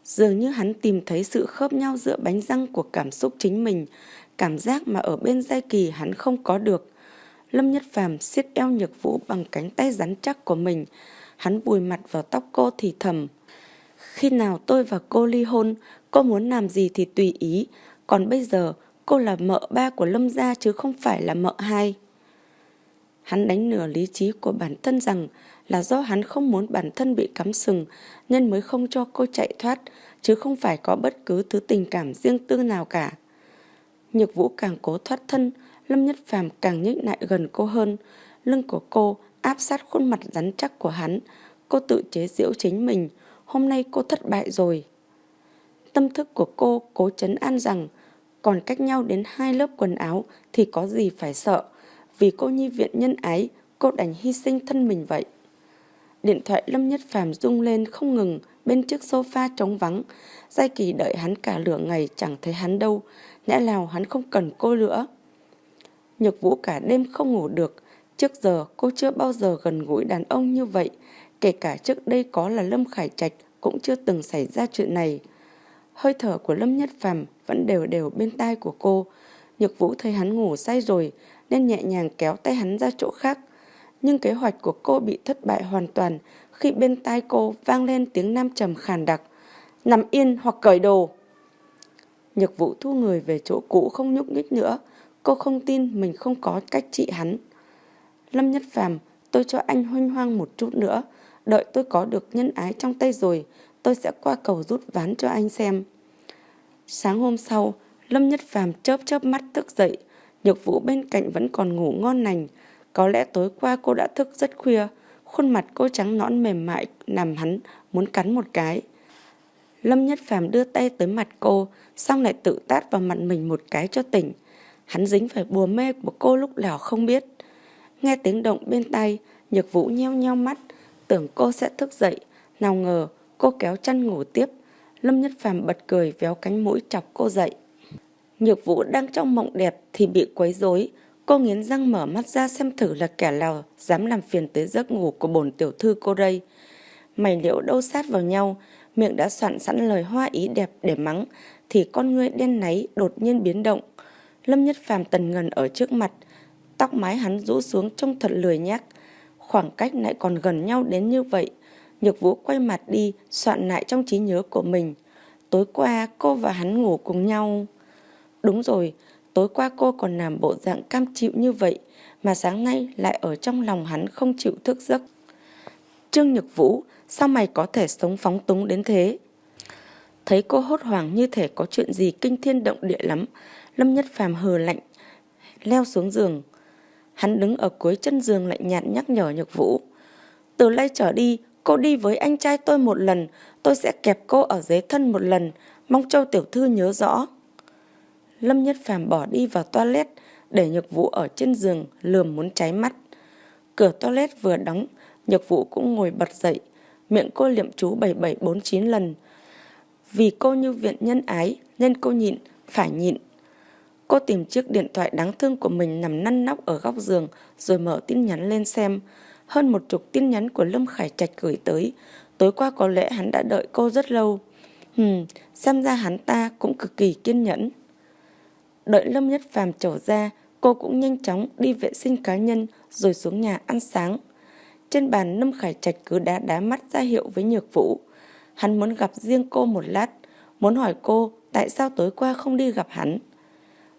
Dường như hắn tìm thấy sự khớp nhau giữa bánh răng của cảm xúc chính mình. Cảm giác mà ở bên giai kỳ hắn không có được. Lâm Nhất Phàm siết eo nhược vũ bằng cánh tay rắn chắc của mình. Hắn vùi mặt vào tóc cô thì thầm. Khi nào tôi và cô ly hôn, cô muốn làm gì thì tùy ý. Còn bây giờ, cô là mợ ba của Lâm gia chứ không phải là mợ hai. Hắn đánh nửa lý trí của bản thân rằng là do hắn không muốn bản thân bị cắm sừng nên mới không cho cô chạy thoát, chứ không phải có bất cứ thứ tình cảm riêng tư nào cả. Nhược vũ càng cố thoát thân, Lâm Nhất Phàm càng nhích lại gần cô hơn. Lưng của cô áp sát khuôn mặt rắn chắc của hắn. Cô tự chế giễu chính mình. Hôm nay cô thất bại rồi. Tâm thức của cô cố chấn an rằng còn cách nhau đến hai lớp quần áo thì có gì phải sợ. Vì cô nhi viện nhân ái, cô đành hy sinh thân mình vậy. Điện thoại Lâm Nhất Phàm rung lên không ngừng, bên trước sofa trống vắng. Giai kỳ đợi hắn cả lửa ngày, chẳng thấy hắn đâu. Lẽ nào hắn không cần cô nữa. Nhược vũ cả đêm không ngủ được. Trước giờ, cô chưa bao giờ gần gũi đàn ông như vậy. Kể cả trước đây có là Lâm Khải Trạch, cũng chưa từng xảy ra chuyện này. Hơi thở của Lâm Nhất Phàm vẫn đều đều bên tai của cô. Nhược vũ thấy hắn ngủ say rồi, nên nhẹ nhàng kéo tay hắn ra chỗ khác. Nhưng kế hoạch của cô bị thất bại hoàn toàn khi bên tai cô vang lên tiếng nam trầm khàn đặc. Nằm yên hoặc cởi đồ. Nhược vũ thu người về chỗ cũ không nhúc nhích nữa. Cô không tin mình không có cách trị hắn. Lâm Nhất Phàm, tôi cho anh huynh hoang một chút nữa. Đợi tôi có được nhân ái trong tay rồi, tôi sẽ qua cầu rút ván cho anh xem. Sáng hôm sau, Lâm Nhất Phàm chớp chớp mắt thức dậy. Nhược vũ bên cạnh vẫn còn ngủ ngon lành. Có lẽ tối qua cô đã thức rất khuya. Khuôn mặt cô trắng nõn mềm mại nằm hắn muốn cắn một cái. Lâm Nhất Phàm đưa tay tới mặt cô, xong lại tự tát vào mặt mình một cái cho tỉnh. Hắn dính phải bùa mê của cô lúc nào không biết. Nghe tiếng động bên tay, Nhược Vũ nheo nheo mắt, tưởng cô sẽ thức dậy. Nào ngờ, cô kéo chăn ngủ tiếp. Lâm Nhất Phàm bật cười véo cánh mũi chọc cô dậy. Nhược Vũ đang trong mộng đẹp thì bị quấy rối. Cô nghiến răng mở mắt ra xem thử là kẻ nào dám làm phiền tới giấc ngủ của bổn tiểu thư cô đây. Mày liệu đâu sát vào nhau, miệng đã soạn sẵn lời hoa ý đẹp để mắng, thì con ngươi đen náy đột nhiên biến động. Lâm Nhất Phàm tần ngần ở trước mặt, tóc mái hắn rũ xuống trông thật lười nhác. khoảng cách lại còn gần nhau đến như vậy. Nhược Vũ quay mặt đi, soạn lại trong trí nhớ của mình. Tối qua cô và hắn ngủ cùng nhau. Đúng rồi, tối qua cô còn làm bộ dạng cam chịu như vậy, mà sáng nay lại ở trong lòng hắn không chịu thức giấc. Trương Nhược Vũ, sao mày có thể sống phóng túng đến thế? Thấy cô hốt hoảng như thể có chuyện gì kinh thiên động địa lắm, Lâm Nhất Phàm hờ lạnh, leo xuống giường. Hắn đứng ở cuối chân giường lạnh nhạt nhắc nhở Nhược Vũ. Từ nay trở đi, cô đi với anh trai tôi một lần, tôi sẽ kẹp cô ở dưới thân một lần, mong Châu Tiểu Thư nhớ rõ. Lâm Nhất Phàm bỏ đi vào toilet, để Nhược Vũ ở trên giường lườm muốn cháy mắt. Cửa toilet vừa đóng, Nhược Vũ cũng ngồi bật dậy, miệng cô liệm chú 7749 lần. Vì cô như viện nhân ái nên cô nhịn, phải nhịn. Cô tìm chiếc điện thoại đáng thương của mình nằm năn nóc ở góc giường rồi mở tin nhắn lên xem. Hơn một chục tin nhắn của Lâm Khải Trạch gửi tới. Tối qua có lẽ hắn đã đợi cô rất lâu. Hừm, xem ra hắn ta cũng cực kỳ kiên nhẫn. Đợi Lâm Nhất Phàm trở ra, cô cũng nhanh chóng đi vệ sinh cá nhân rồi xuống nhà ăn sáng. Trên bàn Lâm Khải Trạch cứ đá đá mắt ra hiệu với Nhược Vũ. Hắn muốn gặp riêng cô một lát, muốn hỏi cô tại sao tối qua không đi gặp hắn.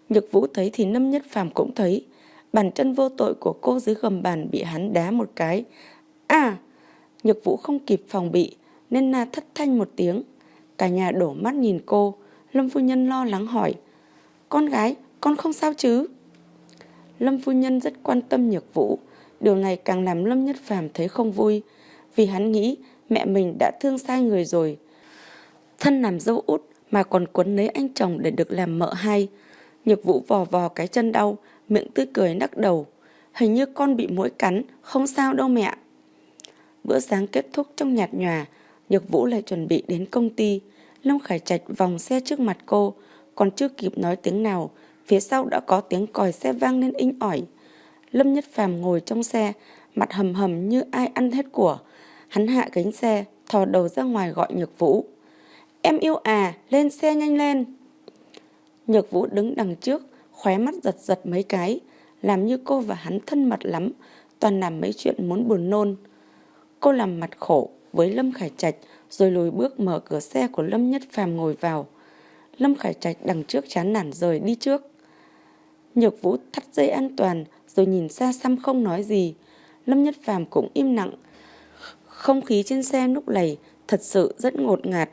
Nhược Vũ thấy thì Lâm Nhất Phàm cũng thấy, bàn chân vô tội của cô dưới gầm bàn bị hắn đá một cái. À, Nhược Vũ không kịp phòng bị, nên na thất thanh một tiếng. Cả nhà đổ mắt nhìn cô, Lâm Phu Nhân lo lắng hỏi, con gái, con không sao chứ? Lâm Phu Nhân rất quan tâm Nhược Vũ, điều này càng làm Lâm Nhất Phàm thấy không vui, vì hắn nghĩ mẹ mình đã thương sai người rồi. Thân làm dâu út mà còn quấn lấy anh chồng để được làm mợ hai. Nhược Vũ vò vò cái chân đau, miệng tươi cười nắc đầu. Hình như con bị mũi cắn, không sao đâu mẹ. Bữa sáng kết thúc trong nhạt nhòa, Nhược Vũ lại chuẩn bị đến công ty. Lâm Khải Trạch vòng xe trước mặt cô, còn chưa kịp nói tiếng nào, phía sau đã có tiếng còi xe vang lên inh ỏi. Lâm Nhất Phàm ngồi trong xe, mặt hầm hầm như ai ăn hết của. Hắn hạ cánh xe, thò đầu ra ngoài gọi Nhược Vũ. Em yêu à, lên xe nhanh lên. Nhược Vũ đứng đằng trước, khóe mắt giật giật mấy cái, làm như cô và hắn thân mật lắm, toàn làm mấy chuyện muốn buồn nôn. Cô làm mặt khổ với Lâm Khải Trạch, rồi lùi bước mở cửa xe của Lâm Nhất Phàm ngồi vào. Lâm Khải Trạch đằng trước chán nản rời đi trước. Nhược Vũ thắt dây an toàn, rồi nhìn xa xăm không nói gì. Lâm Nhất Phàm cũng im lặng. Không khí trên xe lúc này thật sự rất ngột ngạt.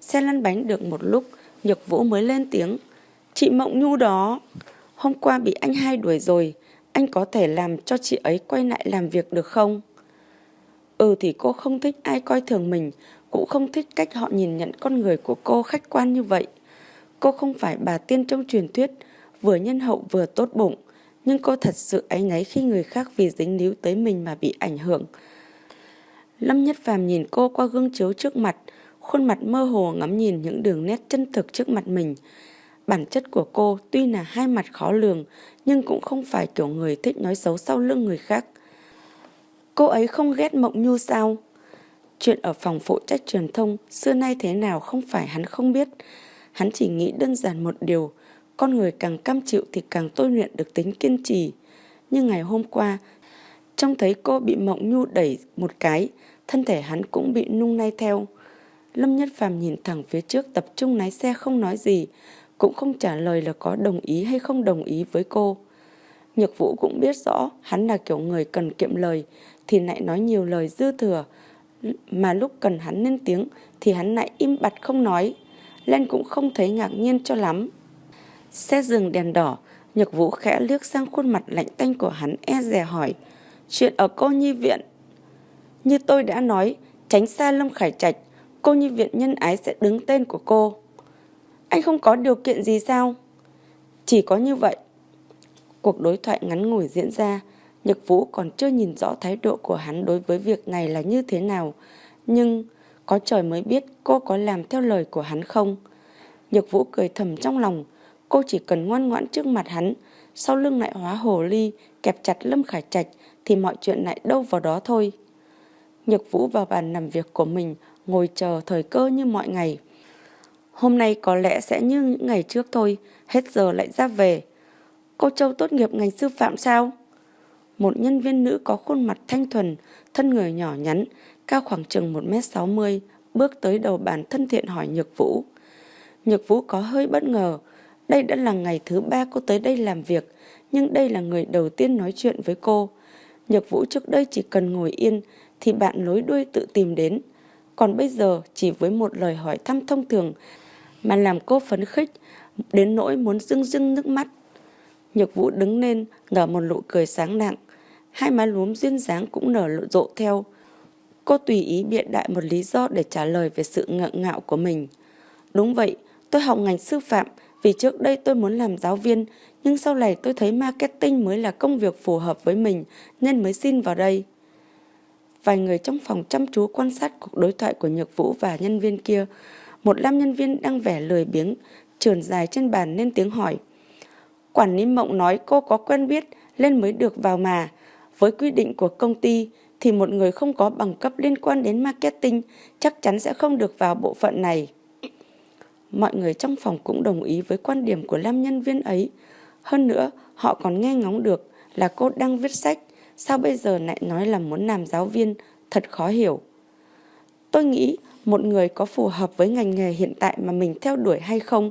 Xe lăn bánh được một lúc, Nhược Vũ mới lên tiếng. Chị Mộng Nhu đó, hôm qua bị anh hai đuổi rồi, anh có thể làm cho chị ấy quay lại làm việc được không? Ừ thì cô không thích ai coi thường mình, cũng không thích cách họ nhìn nhận con người của cô khách quan như vậy. Cô không phải bà tiên trong truyền thuyết, vừa nhân hậu vừa tốt bụng, nhưng cô thật sự áy náy khi người khác vì dính líu tới mình mà bị ảnh hưởng. Lâm Nhất Phàm nhìn cô qua gương chiếu trước mặt, khuôn mặt mơ hồ ngắm nhìn những đường nét chân thực trước mặt mình. Bản chất của cô tuy là hai mặt khó lường, nhưng cũng không phải kiểu người thích nói xấu sau lưng người khác. Cô ấy không ghét Mộng Nhu sao? Chuyện ở phòng phụ trách truyền thông xưa nay thế nào không phải hắn không biết. Hắn chỉ nghĩ đơn giản một điều, con người càng cam chịu thì càng tôi luyện được tính kiên trì. Nhưng ngày hôm qua, trông thấy cô bị Mộng Nhu đẩy một cái, thân thể hắn cũng bị nung nay theo. Lâm Nhất Phàm nhìn thẳng phía trước tập trung lái xe không nói gì, cũng không trả lời là có đồng ý hay không đồng ý với cô. Nhược Vũ cũng biết rõ hắn là kiểu người cần kiệm lời thì lại nói nhiều lời dư thừa, mà lúc cần hắn lên tiếng thì hắn lại im bặt không nói. Lên cũng không thấy ngạc nhiên cho lắm. Xe dừng đèn đỏ, Nhược Vũ khẽ liếc sang khuôn mặt lạnh tanh của hắn e dè hỏi. Chuyện ở cô nhi viện. Như tôi đã nói, tránh xa Lâm Khải Trạch, cô nhi viện nhân ái sẽ đứng tên của cô. Anh không có điều kiện gì sao? Chỉ có như vậy. Cuộc đối thoại ngắn ngủi diễn ra, Nhật Vũ còn chưa nhìn rõ thái độ của hắn đối với việc này là như thế nào. Nhưng có trời mới biết cô có làm theo lời của hắn không. Nhược Vũ cười thầm trong lòng, cô chỉ cần ngoan ngoãn trước mặt hắn, sau lưng lại hóa hồ ly, kẹp chặt Lâm Khải Trạch thì mọi chuyện lại đâu vào đó thôi. Nhược Vũ vào bàn làm việc của mình, ngồi chờ thời cơ như mọi ngày. Hôm nay có lẽ sẽ như những ngày trước thôi, hết giờ lại ra về. Cô Châu tốt nghiệp ngành sư phạm sao? một nhân viên nữ có khuôn mặt thanh thuần, thân người nhỏ nhắn, cao khoảng chừng 1m60, bước tới đầu bàn thân thiện hỏi Nhược Vũ. Nhược Vũ có hơi bất ngờ, đây đã là ngày thứ ba cô tới đây làm việc, nhưng đây là người đầu tiên nói chuyện với cô. Nhược Vũ trước đây chỉ cần ngồi yên thì bạn lối đuôi tự tìm đến. Còn bây giờ chỉ với một lời hỏi thăm thông thường mà làm cô phấn khích đến nỗi muốn rưng rưng nước mắt. Nhược Vũ đứng lên nở một nụ cười sáng nặng. Hai má lúm duyên dáng cũng nở lộ rộ theo. Cô tùy ý biện đại một lý do để trả lời về sự ngượng ngạo của mình. Đúng vậy, tôi học ngành sư phạm vì trước đây tôi muốn làm giáo viên, nhưng sau này tôi thấy marketing mới là công việc phù hợp với mình nên mới xin vào đây. Vài người trong phòng chăm chú quan sát cuộc đối thoại của Nhược Vũ và nhân viên kia. Một nam nhân viên đang vẻ lười biếng, trườn dài trên bàn nên tiếng hỏi. Quản lý mộng nói cô có quen biết nên mới được vào mà. Với quy định của công ty thì một người không có bằng cấp liên quan đến marketing chắc chắn sẽ không được vào bộ phận này. Mọi người trong phòng cũng đồng ý với quan điểm của nam nhân viên ấy. Hơn nữa, họ còn nghe ngóng được là cô đang viết sách, sao bây giờ lại nói là muốn làm giáo viên, thật khó hiểu. Tôi nghĩ một người có phù hợp với ngành nghề hiện tại mà mình theo đuổi hay không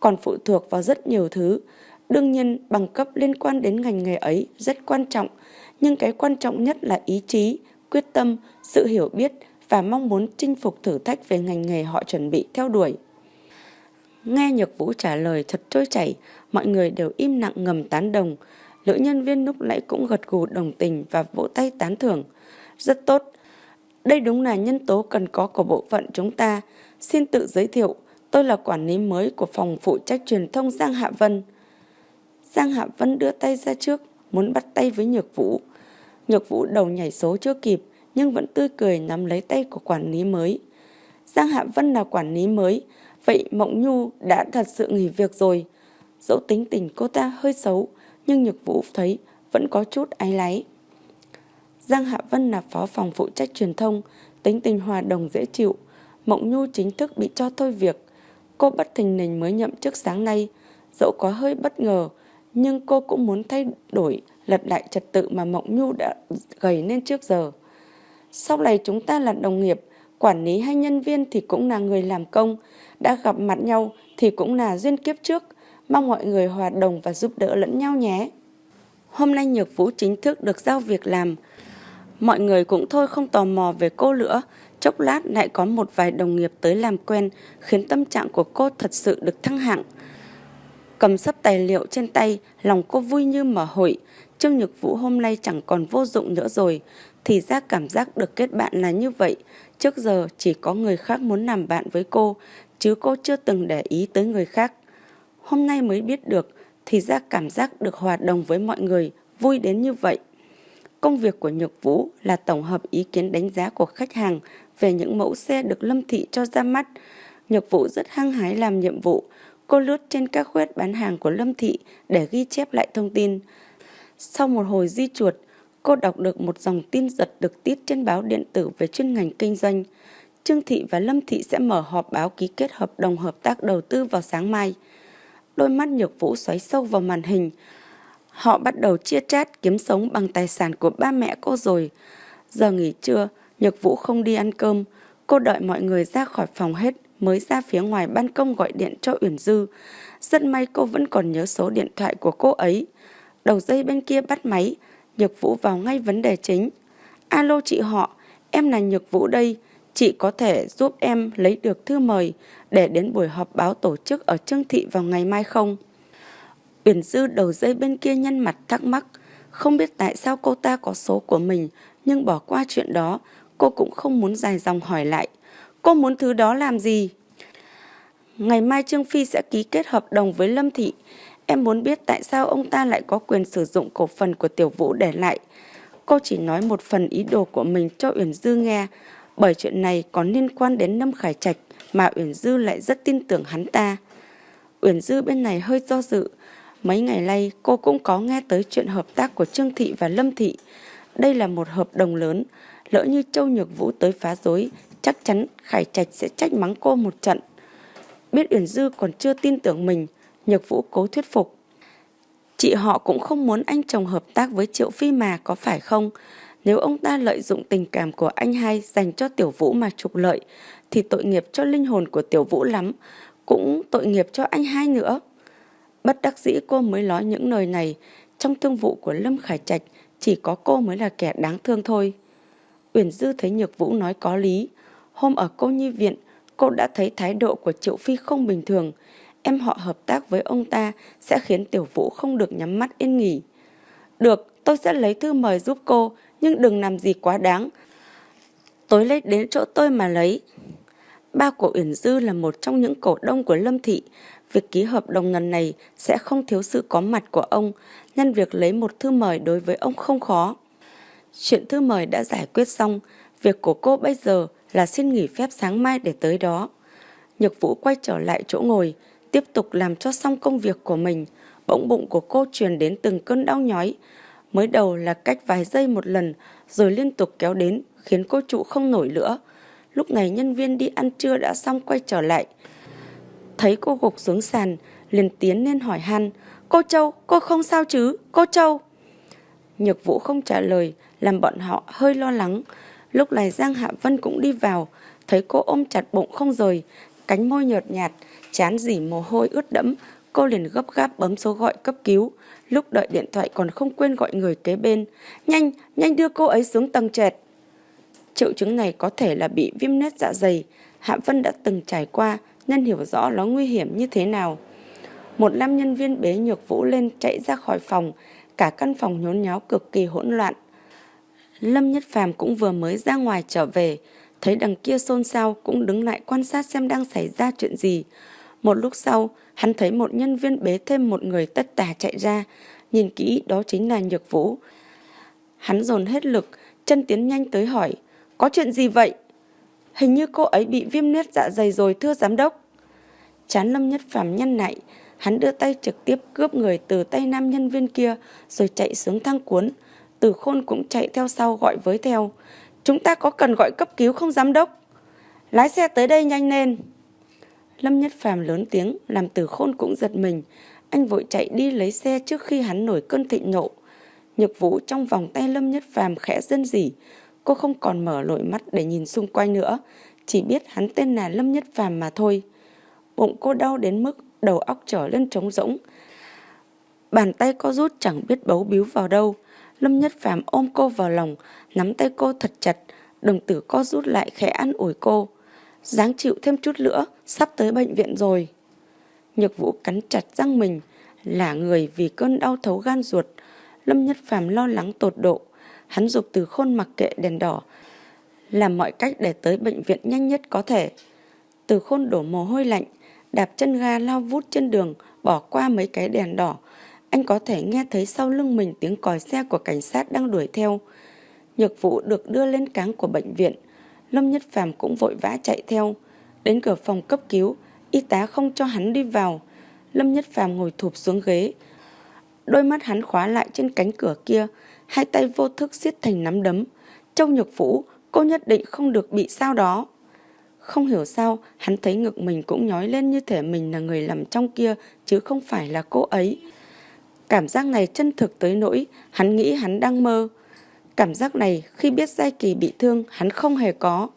còn phụ thuộc vào rất nhiều thứ. Đương nhiên, bằng cấp liên quan đến ngành nghề ấy rất quan trọng, nhưng cái quan trọng nhất là ý chí, quyết tâm, sự hiểu biết và mong muốn chinh phục thử thách về ngành nghề họ chuẩn bị theo đuổi. Nghe Nhược Vũ trả lời thật trôi chảy, mọi người đều im lặng ngầm tán đồng. Lữ nhân viên lúc nãy cũng gật gù đồng tình và vỗ tay tán thưởng. Rất tốt. Đây đúng là nhân tố cần có của bộ phận chúng ta. Xin tự giới thiệu, tôi là quản lý mới của phòng phụ trách truyền thông Giang Hạ Vân. Giang Hạ Vân đưa tay ra trước, muốn bắt tay với Nhược Vũ. Nhược Vũ đầu nhảy số chưa kịp, nhưng vẫn tươi cười nắm lấy tay của quản lý mới. Giang Hạ Vân là quản lý mới, vậy Mộng Nhu đã thật sự nghỉ việc rồi. Dẫu tính tình cô ta hơi xấu, nhưng Nhược Vũ thấy vẫn có chút áy láy. Giang Hạ Vân là phó phòng phụ trách truyền thông, tính tình hòa đồng dễ chịu. Mộng Nhu chính thức bị cho thôi việc. Cô bất thình lình mới nhậm chức sáng nay, dẫu có hơi bất ngờ, nhưng cô cũng muốn thay đổi lật lại trật tự mà Mộng Nhu đã gầy nên trước giờ. Sau này chúng ta là đồng nghiệp, quản lý hay nhân viên thì cũng là người làm công, đã gặp mặt nhau thì cũng là duyên kiếp trước, mong mọi người hòa đồng và giúp đỡ lẫn nhau nhé. Hôm nay Nhược Vũ chính thức được giao việc làm, mọi người cũng thôi không tò mò về cô nữa, chốc lát lại có một vài đồng nghiệp tới làm quen khiến tâm trạng của cô thật sự được thăng hạng. Cầm sấp tài liệu trên tay, lòng cô vui như mở hội. Trương Nhược Vũ hôm nay chẳng còn vô dụng nữa rồi. Thì ra cảm giác được kết bạn là như vậy. Trước giờ chỉ có người khác muốn làm bạn với cô, chứ cô chưa từng để ý tới người khác. Hôm nay mới biết được, thì ra cảm giác được hòa đồng với mọi người, vui đến như vậy. Công việc của Nhược Vũ là tổng hợp ý kiến đánh giá của khách hàng về những mẫu xe được Lâm Thị cho ra mắt. Nhược Vũ rất hăng hái làm nhiệm vụ, Cô lướt trên các khuyết bán hàng của Lâm Thị để ghi chép lại thông tin. Sau một hồi di chuột, cô đọc được một dòng tin giật được tiết trên báo điện tử về chuyên ngành kinh doanh. Trương Thị và Lâm Thị sẽ mở họp báo ký kết hợp đồng hợp tác đầu tư vào sáng mai. Đôi mắt nhược vũ xoáy sâu vào màn hình. Họ bắt đầu chia chát kiếm sống bằng tài sản của ba mẹ cô rồi. Giờ nghỉ trưa, nhược vũ không đi ăn cơm. Cô đợi mọi người ra khỏi phòng hết mới ra phía ngoài ban công gọi điện cho Uyển Dư. Rất may cô vẫn còn nhớ số điện thoại của cô ấy. Đầu dây bên kia bắt máy, Nhược Vũ vào ngay vấn đề chính. Alo chị họ, em là Nhược Vũ đây. Chị có thể giúp em lấy được thư mời để đến buổi họp báo tổ chức ở Trương Thị vào ngày mai không? Uyển Dư đầu dây bên kia nhân mặt thắc mắc. Không biết tại sao cô ta có số của mình, nhưng bỏ qua chuyện đó, cô cũng không muốn dài dòng hỏi lại. Cô muốn thứ đó làm gì? Ngày mai Trương Phi sẽ ký kết hợp đồng với Lâm Thị. Em muốn biết tại sao ông ta lại có quyền sử dụng cổ phần của Tiểu Vũ để lại. Cô chỉ nói một phần ý đồ của mình cho Uyển Dư nghe, bởi chuyện này có liên quan đến Lâm Khải Trạch mà Uyển Dư lại rất tin tưởng hắn ta. Uyển Dư bên này hơi do dự. Mấy ngày nay cô cũng có nghe tới chuyện hợp tác của Trương Thị và Lâm Thị. Đây là một hợp đồng lớn, lỡ như Châu Nhược Vũ tới phá rối chắc chắn Khải Trạch sẽ trách mắng cô một trận. Biết Uyển Dư còn chưa tin tưởng mình, Nhược Vũ cố thuyết phục. Chị họ cũng không muốn anh chồng hợp tác với Triệu Phi mà có phải không? Nếu ông ta lợi dụng tình cảm của anh hai dành cho Tiểu Vũ mà trục lợi, thì tội nghiệp cho linh hồn của Tiểu Vũ lắm, cũng tội nghiệp cho anh hai nữa. Bất đắc dĩ cô mới nói những lời này, trong thương vụ của Lâm Khải Trạch chỉ có cô mới là kẻ đáng thương thôi. Uyển Dư thấy Nhược Vũ nói có lý. Hôm ở cô nhi viện, cô đã thấy thái độ của Triệu Phi không bình thường. Em họ hợp tác với ông ta sẽ khiến Tiểu Vũ không được nhắm mắt yên nghỉ. Được, tôi sẽ lấy thư mời giúp cô, nhưng đừng làm gì quá đáng. Tối lấy đến chỗ tôi mà lấy. Ba của Uyển Dư là một trong những cổ đông của Lâm Thị. Việc ký hợp đồng lần này sẽ không thiếu sự có mặt của ông, Nhân việc lấy một thư mời đối với ông không khó. Chuyện thư mời đã giải quyết xong, việc của cô bây giờ là xin nghỉ phép sáng mai để tới đó. Nhược Vũ quay trở lại chỗ ngồi, tiếp tục làm cho xong công việc của mình. Bỗng bụng của cô truyền đến từng cơn đau nhói. Mới đầu là cách vài giây một lần, rồi liên tục kéo đến, khiến cô trụ không nổi nữa. Lúc này nhân viên đi ăn trưa đã xong quay trở lại. Thấy cô gục xuống sàn, liền tiến lên hỏi han. Cô Châu, cô không sao chứ? Cô Châu! Nhược Vũ không trả lời, làm bọn họ hơi lo lắng. Lúc này Giang Hạ Vân cũng đi vào, thấy cô ôm chặt bụng không rời, cánh môi nhợt nhạt, chán dỉ mồ hôi ướt đẫm, cô liền gấp gáp bấm số gọi cấp cứu. Lúc đợi điện thoại còn không quên gọi người kế bên. Nhanh, nhanh đưa cô ấy xuống tầng trệt. Triệu chứng này có thể là bị viêm nét dạ dày. Hạ Vân đã từng trải qua nên hiểu rõ nó nguy hiểm như thế nào. Một nam nhân viên bế nhược vũ lên chạy ra khỏi phòng, cả căn phòng nhốn nháo cực kỳ hỗn loạn. Lâm Nhất Phàm cũng vừa mới ra ngoài trở về, thấy đằng kia xôn xao cũng đứng lại quan sát xem đang xảy ra chuyện gì. Một lúc sau, hắn thấy một nhân viên bế thêm một người tất tả chạy ra, nhìn kỹ đó chính là Nhược Vũ. Hắn dồn hết lực, chân tiến nhanh tới hỏi, có chuyện gì vậy? Hình như cô ấy bị viêm nét dạ dày rồi thưa giám đốc. Chán Lâm Nhất Phàm nhăn lại, hắn đưa tay trực tiếp cướp người từ tay nam nhân viên kia rồi chạy xuống thang cuốn. Từ khôn cũng chạy theo sau gọi với theo. Chúng ta có cần gọi cấp cứu không, giám đốc? Lái xe tới đây nhanh lên. Lâm Nhất Phàm lớn tiếng, làm từ khôn cũng giật mình. Anh vội chạy đi lấy xe trước khi hắn nổi cơn thịnh nộ. Nhược vũ trong vòng tay Lâm Nhất Phàm khẽ dân dỉ. Cô không còn mở lội mắt để nhìn xung quanh nữa. Chỉ biết hắn tên là Lâm Nhất Phàm mà thôi. Bụng cô đau đến mức đầu óc trở lên trống rỗng. Bàn tay co rút chẳng biết bấu bíu vào đâu. Lâm Nhất Phàm ôm cô vào lòng, nắm tay cô thật chặt, đồng tử co rút lại khẽ ăn ủi cô. Dáng chịu thêm chút nữa, sắp tới bệnh viện rồi. Nhược vũ cắn chặt răng mình, là người vì cơn đau thấu gan ruột. Lâm Nhất Phàm lo lắng tột độ. Hắn dục từ khôn mặc kệ đèn đỏ, làm mọi cách để tới bệnh viện nhanh nhất có thể. Từ khôn đổ mồ hôi lạnh, đạp chân ga lao vút trên đường, bỏ qua mấy cái đèn đỏ. Anh có thể nghe thấy sau lưng mình tiếng còi xe của cảnh sát đang đuổi theo. Nhược vụ được đưa lên cáng của bệnh viện. Lâm Nhất Phàm cũng vội vã chạy theo. Đến cửa phòng cấp cứu, y tá không cho hắn đi vào. Lâm Nhất Phàm ngồi thụp xuống ghế. Đôi mắt hắn khóa lại trên cánh cửa kia, hai tay vô thức siết thành nắm đấm. Châu nhược vũ, cô nhất định không được bị sao đó. Không hiểu sao, hắn thấy ngực mình cũng nhói lên như thể mình là người làm trong kia, chứ không phải là cô ấy. Cảm giác này chân thực tới nỗi, hắn nghĩ hắn đang mơ. Cảm giác này khi biết Giai Kỳ bị thương, hắn không hề có.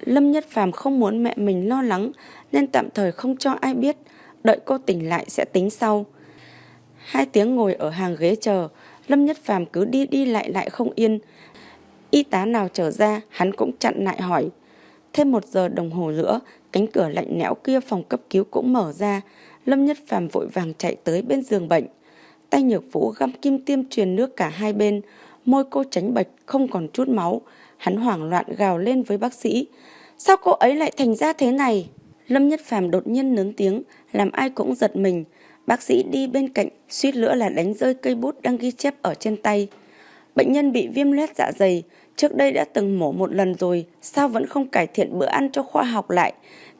Lâm Nhất Phàm không muốn mẹ mình lo lắng, nên tạm thời không cho ai biết, đợi cô tỉnh lại sẽ tính sau. Hai tiếng ngồi ở hàng ghế chờ, Lâm Nhất Phàm cứ đi đi lại lại không yên. Y tá nào trở ra, hắn cũng chặn lại hỏi. Thêm một giờ đồng hồ nữa, cánh cửa lạnh lẽo kia phòng cấp cứu cũng mở ra. Lâm Nhất Phàm vội vàng chạy tới bên giường bệnh. Tay nhược vũ găm kim tiêm truyền nước cả hai bên. Môi cô tránh bạch, không còn chút máu. Hắn hoảng loạn gào lên với bác sĩ. Sao cô ấy lại thành ra thế này? Lâm Nhất Phàm đột nhiên lớn tiếng, làm ai cũng giật mình. Bác sĩ đi bên cạnh, suýt nữa là đánh rơi cây bút đang ghi chép ở trên tay. Bệnh nhân bị viêm loét dạ dày, trước đây đã từng mổ một lần rồi, sao vẫn không cải thiện bữa ăn cho khoa học lại?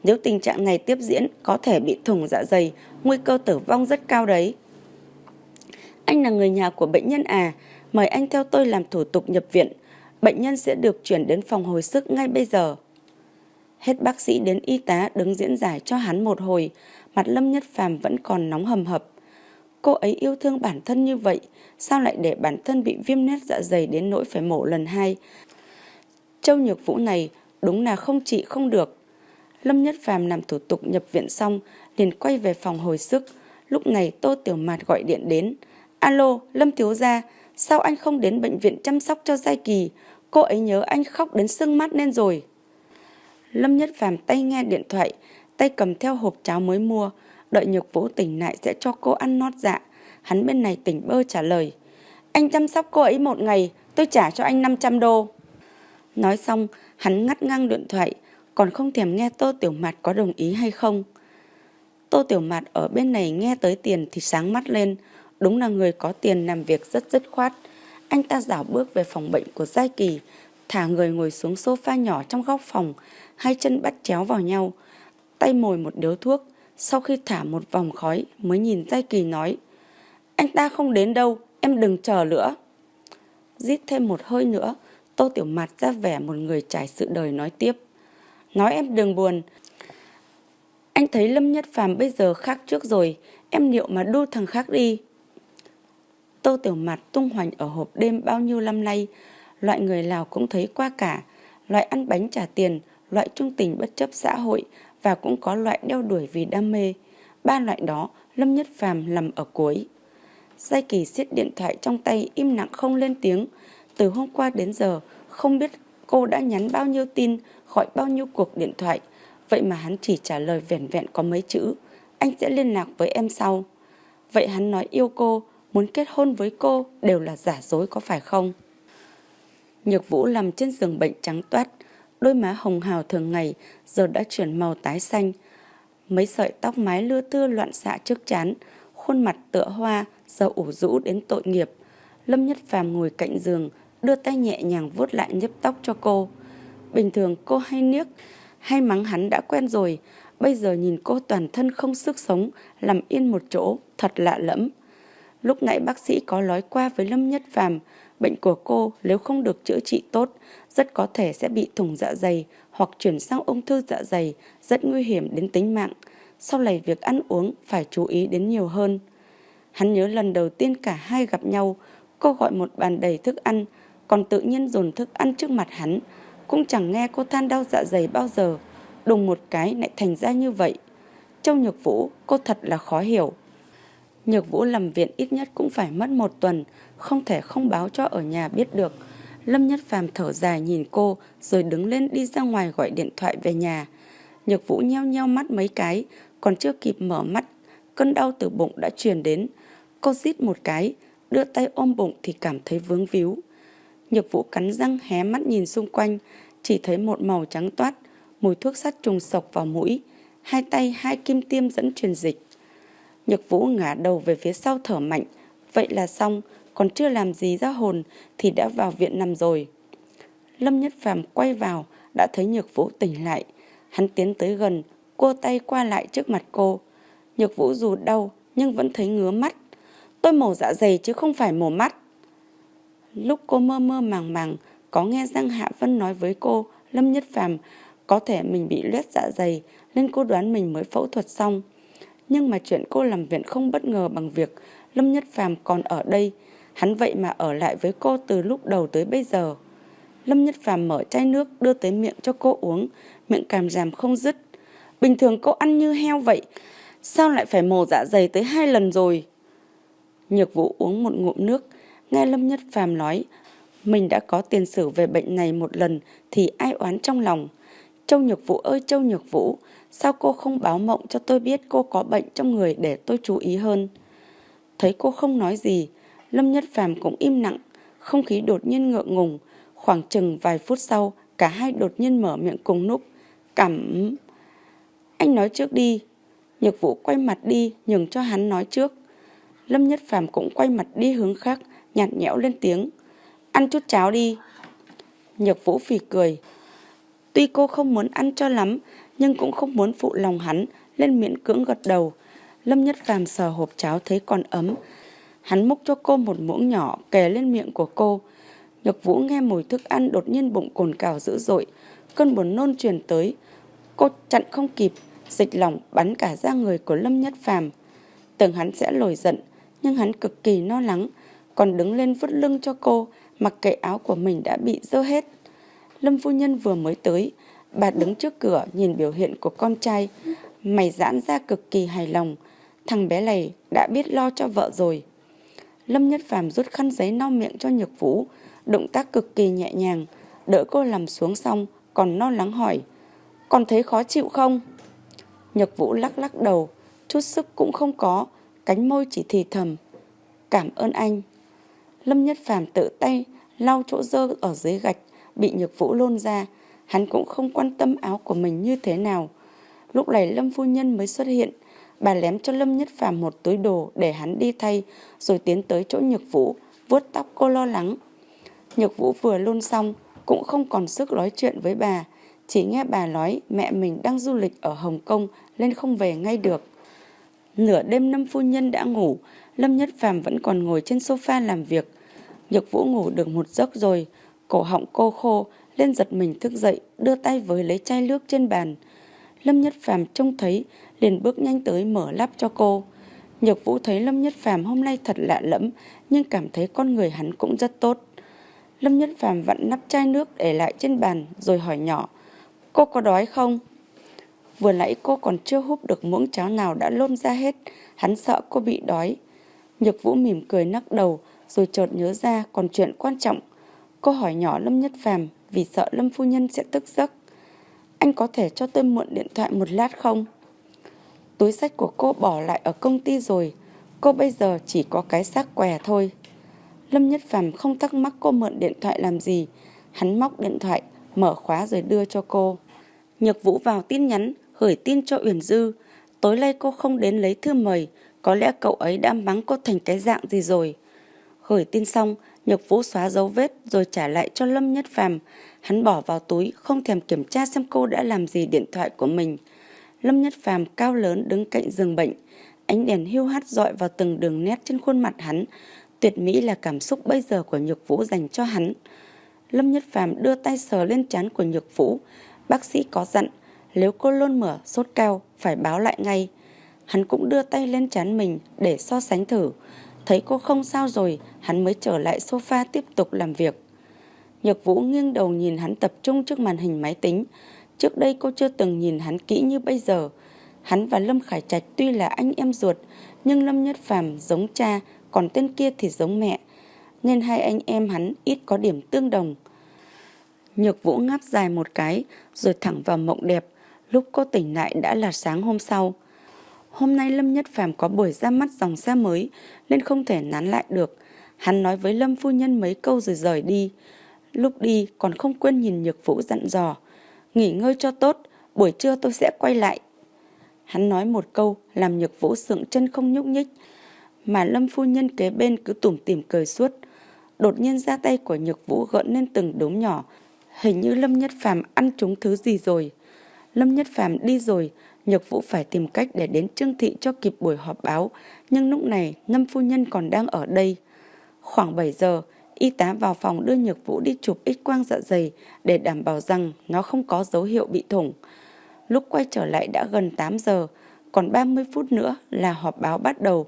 Nếu tình trạng này tiếp diễn, có thể bị thủng dạ dày, nguy cơ tử vong rất cao đấy. Anh là người nhà của bệnh nhân à, mời anh theo tôi làm thủ tục nhập viện. Bệnh nhân sẽ được chuyển đến phòng hồi sức ngay bây giờ. Hết bác sĩ đến y tá đứng diễn giải cho hắn một hồi, mặt Lâm Nhất Phàm vẫn còn nóng hầm hập. Cô ấy yêu thương bản thân như vậy, sao lại để bản thân bị viêm nét dạ dày đến nỗi phải mổ lần hai? Châu Nhược Vũ này đúng là không trị không được. Lâm Nhất Phàm làm thủ tục nhập viện xong, liền quay về phòng hồi sức. Lúc này Tô Tiểu Mạt gọi điện đến. Alo, Lâm Thiếu Gia, sao anh không đến bệnh viện chăm sóc cho Giai Kỳ? Cô ấy nhớ anh khóc đến sưng mắt lên rồi. Lâm Nhất Phàm tay nghe điện thoại, tay cầm theo hộp cháo mới mua, đợi Nhược Vũ tỉnh lại sẽ cho cô ăn nót dạ. Hắn bên này tỉnh bơ trả lời. Anh chăm sóc cô ấy một ngày, tôi trả cho anh 500 đô. Nói xong, hắn ngắt ngang điện thoại, còn không thèm nghe Tô Tiểu Mạt có đồng ý hay không. Tô Tiểu Mạt ở bên này nghe tới tiền thì sáng mắt lên, đúng là người có tiền làm việc rất dứt khoát. Anh ta dảo bước về phòng bệnh của Giai Kỳ, thả người ngồi xuống sofa nhỏ trong góc phòng, hai chân bắt chéo vào nhau, tay mồi một điếu thuốc, sau khi thả một vòng khói mới nhìn Giai Kỳ nói Anh ta không đến đâu, em đừng chờ nữa. Giết thêm một hơi nữa, Tô Tiểu Mạt ra vẻ một người trải sự đời nói tiếp. Nói em đừng buồn. Anh thấy Lâm Nhất Phàm bây giờ khác trước rồi, em liệu mà đu thằng khác đi. Tô Tiểu Mạt tung hoành ở hộp đêm bao nhiêu năm nay, loại người Lào cũng thấy qua cả, loại ăn bánh trả tiền, loại trung tình bất chấp xã hội và cũng có loại đeo đuổi vì đam mê. Ba loại đó, Lâm Nhất Phàm nằm ở cuối. Giai Kỳ siết điện thoại trong tay im lặng không lên tiếng. Từ hôm qua đến giờ, không biết cô đã nhắn bao nhiêu tin, gọi bao nhiêu cuộc điện thoại. Vậy mà hắn chỉ trả lời vẻn vẹn có mấy chữ. Anh sẽ liên lạc với em sau. Vậy hắn nói yêu cô, muốn kết hôn với cô đều là giả dối có phải không? Nhược Vũ nằm trên giường bệnh trắng toát, đôi má hồng hào thường ngày giờ đã chuyển màu tái xanh. Mấy sợi tóc mái lưa thưa loạn xạ trước chán, khuôn mặt tựa hoa, giờ ủ rũ đến tội nghiệp. Lâm Nhất Phàm ngồi cạnh giường, đưa tay nhẹ nhàng vuốt lại nhấp tóc cho cô. Bình thường cô hay niếc, hay mắng hắn đã quen rồi, bây giờ nhìn cô toàn thân không sức sống, nằm yên một chỗ, thật lạ lẫm. Lúc nãy bác sĩ có nói qua với Lâm Nhất Phàm, bệnh của cô nếu không được chữa trị tốt, rất có thể sẽ bị thủng dạ dày hoặc chuyển sang ung thư dạ dày, rất nguy hiểm đến tính mạng. Sau này việc ăn uống phải chú ý đến nhiều hơn. Hắn nhớ lần đầu tiên cả hai gặp nhau, cô gọi một bàn đầy thức ăn, còn tự nhiên dồn thức ăn trước mặt hắn. Cũng chẳng nghe cô than đau dạ dày bao giờ, đùng một cái lại thành ra như vậy. Châu Nhược Vũ, cô thật là khó hiểu. Nhược Vũ làm viện ít nhất cũng phải mất một tuần, không thể không báo cho ở nhà biết được. Lâm Nhất Phàm thở dài nhìn cô rồi đứng lên đi ra ngoài gọi điện thoại về nhà. Nhược Vũ nheo nheo mắt mấy cái, còn chưa kịp mở mắt, cơn đau từ bụng đã truyền đến. Cô rít một cái, đưa tay ôm bụng thì cảm thấy vướng víu. Nhược Vũ cắn răng hé mắt nhìn xung quanh, chỉ thấy một màu trắng toát, mùi thuốc sắt trùng sộc vào mũi, hai tay hai kim tiêm dẫn truyền dịch. Nhược Vũ ngả đầu về phía sau thở mạnh, vậy là xong, còn chưa làm gì ra hồn thì đã vào viện nằm rồi. Lâm Nhất Phàm quay vào, đã thấy Nhược Vũ tỉnh lại. Hắn tiến tới gần, cô tay qua lại trước mặt cô. Nhược Vũ dù đau nhưng vẫn thấy ngứa mắt. Tôi mổ dạ dày chứ không phải mổ mắt. Lúc cô mơ mơ màng màng, có nghe Giang Hạ Vân nói với cô, Lâm Nhất Phàm có thể mình bị loét dạ dày nên cô đoán mình mới phẫu thuật xong. Nhưng mà chuyện cô làm viện không bất ngờ bằng việc Lâm Nhất Phàm còn ở đây, hắn vậy mà ở lại với cô từ lúc đầu tới bây giờ. Lâm Nhất Phàm mở chai nước đưa tới miệng cho cô uống, miệng cảm giảm không dứt. Bình thường cô ăn như heo vậy, sao lại phải mổ dạ dày tới hai lần rồi? Nhược Vũ uống một ngụm nước, nghe Lâm Nhất Phàm nói, mình đã có tiền sử về bệnh này một lần thì ai oán trong lòng. Châu Nhược Vũ ơi Châu Nhược Vũ, sao cô không báo mộng cho tôi biết cô có bệnh trong người để tôi chú ý hơn? Thấy cô không nói gì, Lâm Nhất Phàm cũng im lặng, không khí đột nhiên ngượng ngùng. Khoảng chừng vài phút sau, cả hai đột nhiên mở miệng cùng núp. Cảm... Anh nói trước đi. Nhược Vũ quay mặt đi, nhường cho hắn nói trước. Lâm Nhất Phàm cũng quay mặt đi hướng khác, nhạt nhẽo lên tiếng. Ăn chút cháo đi. Nhược Vũ phì cười. Tuy cô không muốn ăn cho lắm, nhưng cũng không muốn phụ lòng hắn, lên miệng cưỡng gật đầu. Lâm Nhất Phàm sờ hộp cháo thấy còn ấm, Hắn múc cho cô một muỗng nhỏ kề lên miệng của cô. Nhược Vũ nghe mùi thức ăn đột nhiên bụng cồn cào dữ dội. Cơn buồn nôn truyền tới. Cô chặn không kịp, dịch lỏng bắn cả ra người của Lâm Nhất Phàm. Tưởng hắn sẽ lồi giận, nhưng hắn cực kỳ no lắng, còn đứng lên vứt lưng cho cô, mặc kệ áo của mình đã bị dơ hết. Lâm phu nhân vừa mới tới, bà đứng trước cửa nhìn biểu hiện của con trai, mày giãn ra cực kỳ hài lòng. Thằng bé này đã biết lo cho vợ rồi. Lâm Nhất Phàm rút khăn giấy lau miệng cho Nhược Vũ, động tác cực kỳ nhẹ nhàng, đỡ cô nằm xuống xong, còn lo lắng hỏi, còn thấy khó chịu không? Nhược Vũ lắc lắc đầu, chút sức cũng không có, cánh môi chỉ thì thầm. Cảm ơn anh. Lâm Nhất Phàm tự tay lau chỗ dơ ở dưới gạch, bị Nhược Vũ lôn ra. Hắn cũng không quan tâm áo của mình như thế nào. Lúc này Lâm Phu Nhân mới xuất hiện. Bà lém cho Lâm Nhất Phàm một túi đồ để hắn đi thay, rồi tiến tới chỗ Nhược Vũ, vuốt tóc cô lo lắng. Nhược Vũ vừa luôn xong, cũng không còn sức nói chuyện với bà. Chỉ nghe bà nói mẹ mình đang du lịch ở Hồng Kông nên không về ngay được. Nửa đêm Lâm Phu Nhân đã ngủ, Lâm Nhất Phàm vẫn còn ngồi trên sofa làm việc. Nhược Vũ ngủ được một giấc rồi, cổ họng cô khô, lên giật mình thức dậy, đưa tay với lấy chai nước trên bàn. Lâm Nhất Phàm trông thấy, liền bước nhanh tới mở lắp cho cô. Nhược Vũ thấy Lâm Nhất Phàm hôm nay thật lạ lẫm, nhưng cảm thấy con người hắn cũng rất tốt. Lâm Nhất Phàm vặn nắp chai nước để lại trên bàn rồi hỏi nhỏ, cô có đói không? Vừa nãy cô còn chưa húp được muỗng cháo nào đã lôn ra hết, hắn sợ cô bị đói. Nhược Vũ mỉm cười nắc đầu, rồi chợt nhớ ra còn chuyện quan trọng. Cô hỏi nhỏ Lâm Nhất Phàm vì sợ Lâm Phu Nhân sẽ tức giấc. Anh có thể cho tôi mượn điện thoại một lát không? Túi sách của cô bỏ lại ở công ty rồi, cô bây giờ chỉ có cái xác què thôi. Lâm Nhất Phàm không thắc mắc cô mượn điện thoại làm gì. Hắn móc điện thoại, mở khóa rồi đưa cho cô. Nhược Vũ vào tin nhắn, gửi tin cho Uyển Dư. Tối nay cô không đến lấy thư mời, có lẽ cậu ấy đã mắng cô thành cái dạng gì rồi. Gửi tin xong, Nhược Vũ xóa dấu vết rồi trả lại cho Lâm Nhất Phàm. Hắn bỏ vào túi, không thèm kiểm tra xem cô đã làm gì điện thoại của mình. Lâm Nhất Phàm cao lớn đứng cạnh giường bệnh. Ánh đèn hiu hắt dọi vào từng đường nét trên khuôn mặt hắn. Tuyệt mỹ là cảm xúc bây giờ của Nhược Vũ dành cho hắn. Lâm Nhất Phàm đưa tay sờ lên trán của Nhược Vũ. Bác sĩ có dặn, nếu cô luôn mở sốt cao, phải báo lại ngay. Hắn cũng đưa tay lên trán mình để so sánh thử. Thấy cô không sao rồi, hắn mới trở lại sofa tiếp tục làm việc. Nhược Vũ nghiêng đầu nhìn hắn tập trung trước màn hình máy tính. Trước đây cô chưa từng nhìn hắn kỹ như bây giờ. Hắn và Lâm Khải Trạch tuy là anh em ruột, nhưng Lâm Nhất Phàm giống cha, còn tên kia thì giống mẹ. Nên hai anh em hắn ít có điểm tương đồng. Nhược Vũ ngáp dài một cái, rồi thẳng vào mộng đẹp. Lúc cô tỉnh lại đã là sáng hôm sau. Hôm nay Lâm Nhất Phàm có buổi ra mắt dòng xe mới nên không thể nán lại được. Hắn nói với Lâm phu nhân mấy câu rồi rời đi. Lúc đi còn không quên nhìn Nhược Vũ dặn dò. Nghỉ ngơi cho tốt, buổi trưa tôi sẽ quay lại. Hắn nói một câu làm Nhược Vũ sượng chân không nhúc nhích. Mà Lâm phu nhân kế bên cứ tủm tỉm cười suốt. Đột nhiên ra tay của Nhược Vũ gợn lên từng đốm nhỏ. Hình như Lâm Nhất Phàm ăn trúng thứ gì rồi. Lâm Nhất Phàm đi rồi, Nhược Vũ phải tìm cách để đến Trương Thị cho kịp buổi họp báo, nhưng lúc này Lâm Phu Nhân còn đang ở đây. Khoảng 7 giờ, y tá vào phòng đưa Nhược Vũ đi chụp x quang dạ dày để đảm bảo rằng nó không có dấu hiệu bị thủng. Lúc quay trở lại đã gần 8 giờ, còn 30 phút nữa là họp báo bắt đầu.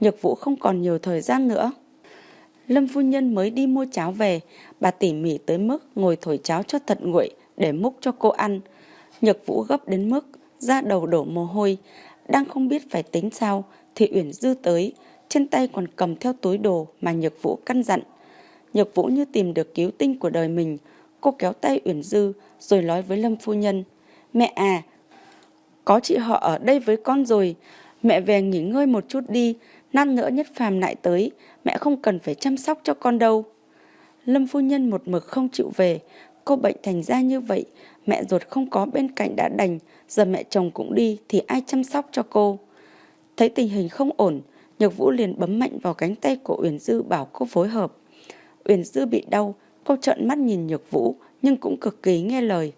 Nhược Vũ không còn nhiều thời gian nữa. Lâm Phu Nhân mới đi mua cháo về, bà tỉ mỉ tới mức ngồi thổi cháo cho thật nguội để múc cho cô ăn. Nhược Vũ gấp đến mức da đầu đổ mồ hôi, đang không biết phải tính sao thì Uyển Dư tới, trên tay còn cầm theo túi đồ mà Nhược Vũ căn dặn. Nhược Vũ như tìm được cứu tinh của đời mình, cô kéo tay Uyển Dư rồi nói với Lâm phu nhân, "Mẹ à, có chị họ ở đây với con rồi, mẹ về nghỉ ngơi một chút đi, năm nữa nhất phàm lại tới, mẹ không cần phải chăm sóc cho con đâu." Lâm phu nhân một mực không chịu về, cô bệnh thành ra như vậy, mẹ ruột không có bên cạnh đã đành, giờ mẹ chồng cũng đi thì ai chăm sóc cho cô. Thấy tình hình không ổn, Nhược Vũ liền bấm mạnh vào cánh tay của Uyển Dư bảo cô phối hợp. Uyển Dư bị đau, cô trợn mắt nhìn Nhược Vũ nhưng cũng cực kỳ nghe lời.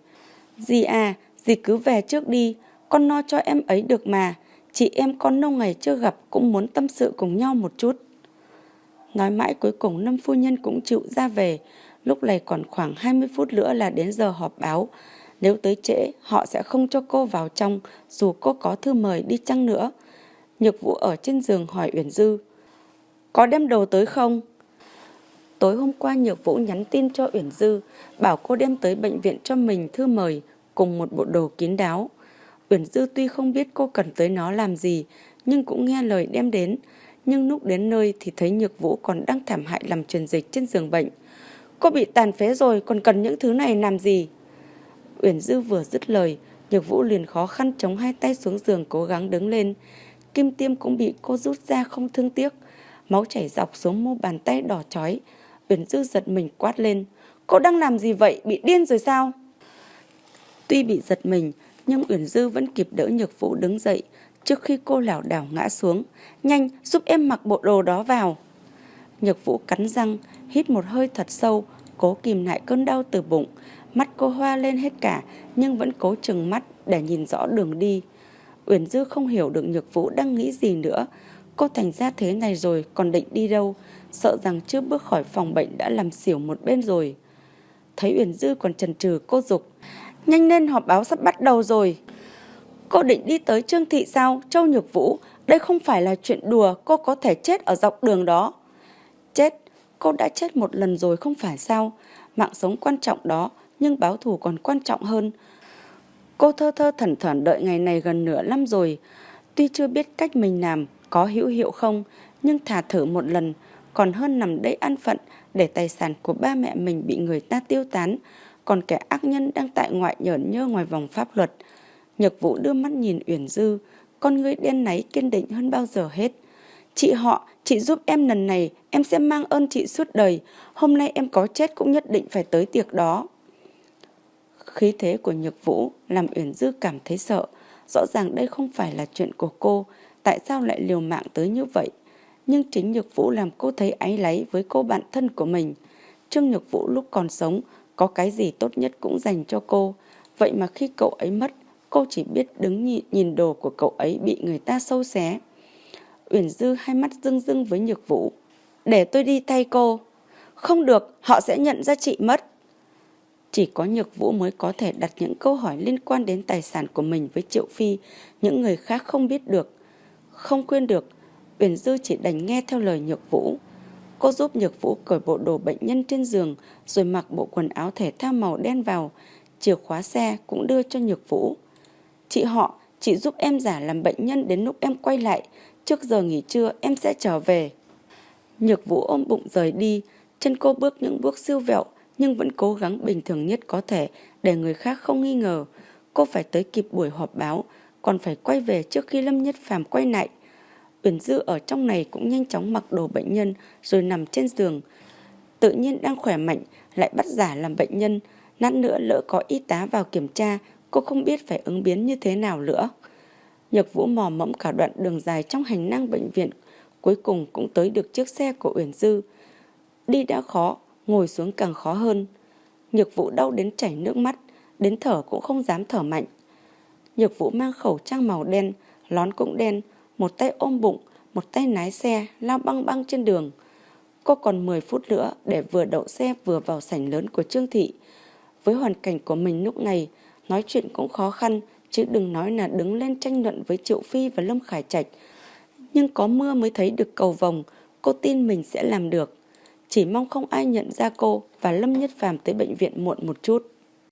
Dì à, dì cứ về trước đi, con no cho em ấy được mà. Chị em con lâu ngày chưa gặp cũng muốn tâm sự cùng nhau một chút. Nói mãi cuối cùng Lâm Phu Nhân cũng chịu ra về. Lúc này còn khoảng 20 phút nữa là đến giờ họp báo. Nếu tới trễ, họ sẽ không cho cô vào trong dù cô có thư mời đi chăng nữa. Nhược Vũ ở trên giường hỏi Uyển Dư. có đem đồ tới không? Tối hôm qua Nhược Vũ nhắn tin cho Uyển Dư, bảo cô đem tới bệnh viện cho mình thư mời cùng một bộ đồ kín đáo. Uyển Dư tuy không biết cô cần tới nó làm gì, nhưng cũng nghe lời đem đến. Nhưng lúc đến nơi thì thấy Nhược Vũ còn đang thảm hại làm truyền dịch trên giường bệnh. Cô bị tàn phế rồi, còn cần những thứ này làm gì? Uyển Dư vừa dứt lời, Nhược Vũ liền khó khăn chống hai tay xuống giường cố gắng đứng lên. Kim tiêm cũng bị cô rút ra không thương tiếc. Máu chảy dọc xuống mu bàn tay đỏ chói. Uyển Dư giật mình quát lên. Cô đang làm gì vậy? Bị điên rồi sao? Tuy bị giật mình, nhưng Uyển Dư vẫn kịp đỡ Nhược Vũ đứng dậy trước khi cô lảo đảo ngã xuống. Nhanh, giúp em mặc bộ đồ đó vào. Nhược Vũ cắn răng, hít một hơi thật sâu, cố kìm lại cơn đau từ bụng. Mắt cô hoa lên hết cả, nhưng vẫn cố chừng mắt để nhìn rõ đường đi. Uyển Dư không hiểu được Nhược Vũ đang nghĩ gì nữa. Cô thành ra thế này rồi còn định đi đâu, sợ rằng chưa bước khỏi phòng bệnh đã làm xỉu một bên rồi. Thấy Uyển Dư còn chần chừ cô dục Nhanh lên họp báo sắp bắt đầu rồi. Cô định đi tới Trương Thị sao, Châu Nhược Vũ? Đây không phải là chuyện đùa, cô có thể chết ở dọc đường đó. Chết, cô đã chết một lần rồi không phải sao? Mạng sống quan trọng đó, nhưng báo thù còn quan trọng hơn. Cô thơ thơ thẩn thẩn đợi ngày này gần nửa năm rồi. Tuy chưa biết cách mình làm có hữu hiệu không, nhưng thả thử một lần, còn hơn nằm đây ăn phận để tài sản của ba mẹ mình bị người ta tiêu tán, còn kẻ ác nhân đang tại ngoại nhởn nhơ ngoài vòng pháp luật. Nhược Vũ đưa mắt nhìn Uyển Dư, con người đen náy kiên định hơn bao giờ hết. Chị họ, chị giúp em lần này, em sẽ mang ơn chị suốt đời. Hôm nay em có chết cũng nhất định phải tới tiệc đó. Khí thế của Nhược Vũ làm Uyển Dư cảm thấy sợ. Rõ ràng đây không phải là chuyện của cô, tại sao lại liều mạng tới như vậy? Nhưng chính Nhược Vũ làm cô thấy áy láy với cô bạn thân của mình. Trương Nhược Vũ lúc còn sống, có cái gì tốt nhất cũng dành cho cô. Vậy mà khi cậu ấy mất, cô chỉ biết đứng nhìn, nhìn đồ của cậu ấy bị người ta sâu xé. Uyển Dư hai mắt rưng rưng với Nhược Vũ. Để tôi đi thay cô. Không được, họ sẽ nhận ra chị mất. Chỉ có Nhược Vũ mới có thể đặt những câu hỏi liên quan đến tài sản của mình với Triệu Phi, những người khác không biết được. Không quên được, Uyển Dư chỉ đành nghe theo lời Nhược Vũ. Cô giúp Nhược Vũ cởi bộ đồ bệnh nhân trên giường rồi mặc bộ quần áo thể thao màu đen vào. Chìa khóa xe cũng đưa cho Nhược Vũ. Chị họ, chị giúp em giả làm bệnh nhân đến lúc em quay lại. Trước giờ nghỉ trưa em sẽ trở về. Nhược Vũ ôm bụng rời đi. Chân cô bước những bước siêu vẹo nhưng vẫn cố gắng bình thường nhất có thể để người khác không nghi ngờ. Cô phải tới kịp buổi họp báo, còn phải quay về trước khi Lâm Nhất Phàm quay lại. Uyển Dư ở trong này cũng nhanh chóng mặc đồ bệnh nhân rồi nằm trên giường. Tự nhiên đang khỏe mạnh, lại bắt giả làm bệnh nhân. Nát nữa lỡ có y tá vào kiểm tra, cô không biết phải ứng biến như thế nào nữa. Nhược Vũ mò mẫm cả đoạn đường dài trong hành năng bệnh viện, cuối cùng cũng tới được chiếc xe của Uyển Dư. Đi đã khó, ngồi xuống càng khó hơn. Nhược Vũ đau đến chảy nước mắt, đến thở cũng không dám thở mạnh. Nhược Vũ mang khẩu trang màu đen, lón cũng đen, một tay ôm bụng, một tay lái xe, lao băng băng trên đường. Cô còn 10 phút nữa để vừa đậu xe vừa vào sảnh lớn của Trương Thị. Với hoàn cảnh của mình lúc này, nói chuyện cũng khó khăn, chứ đừng nói là đứng lên tranh luận với Triệu Phi và Lâm Khải Trạch. Nhưng có mưa mới thấy được cầu vồng, cô tin mình sẽ làm được. Chỉ mong không ai nhận ra cô và Lâm Nhất Phàm tới bệnh viện muộn một chút.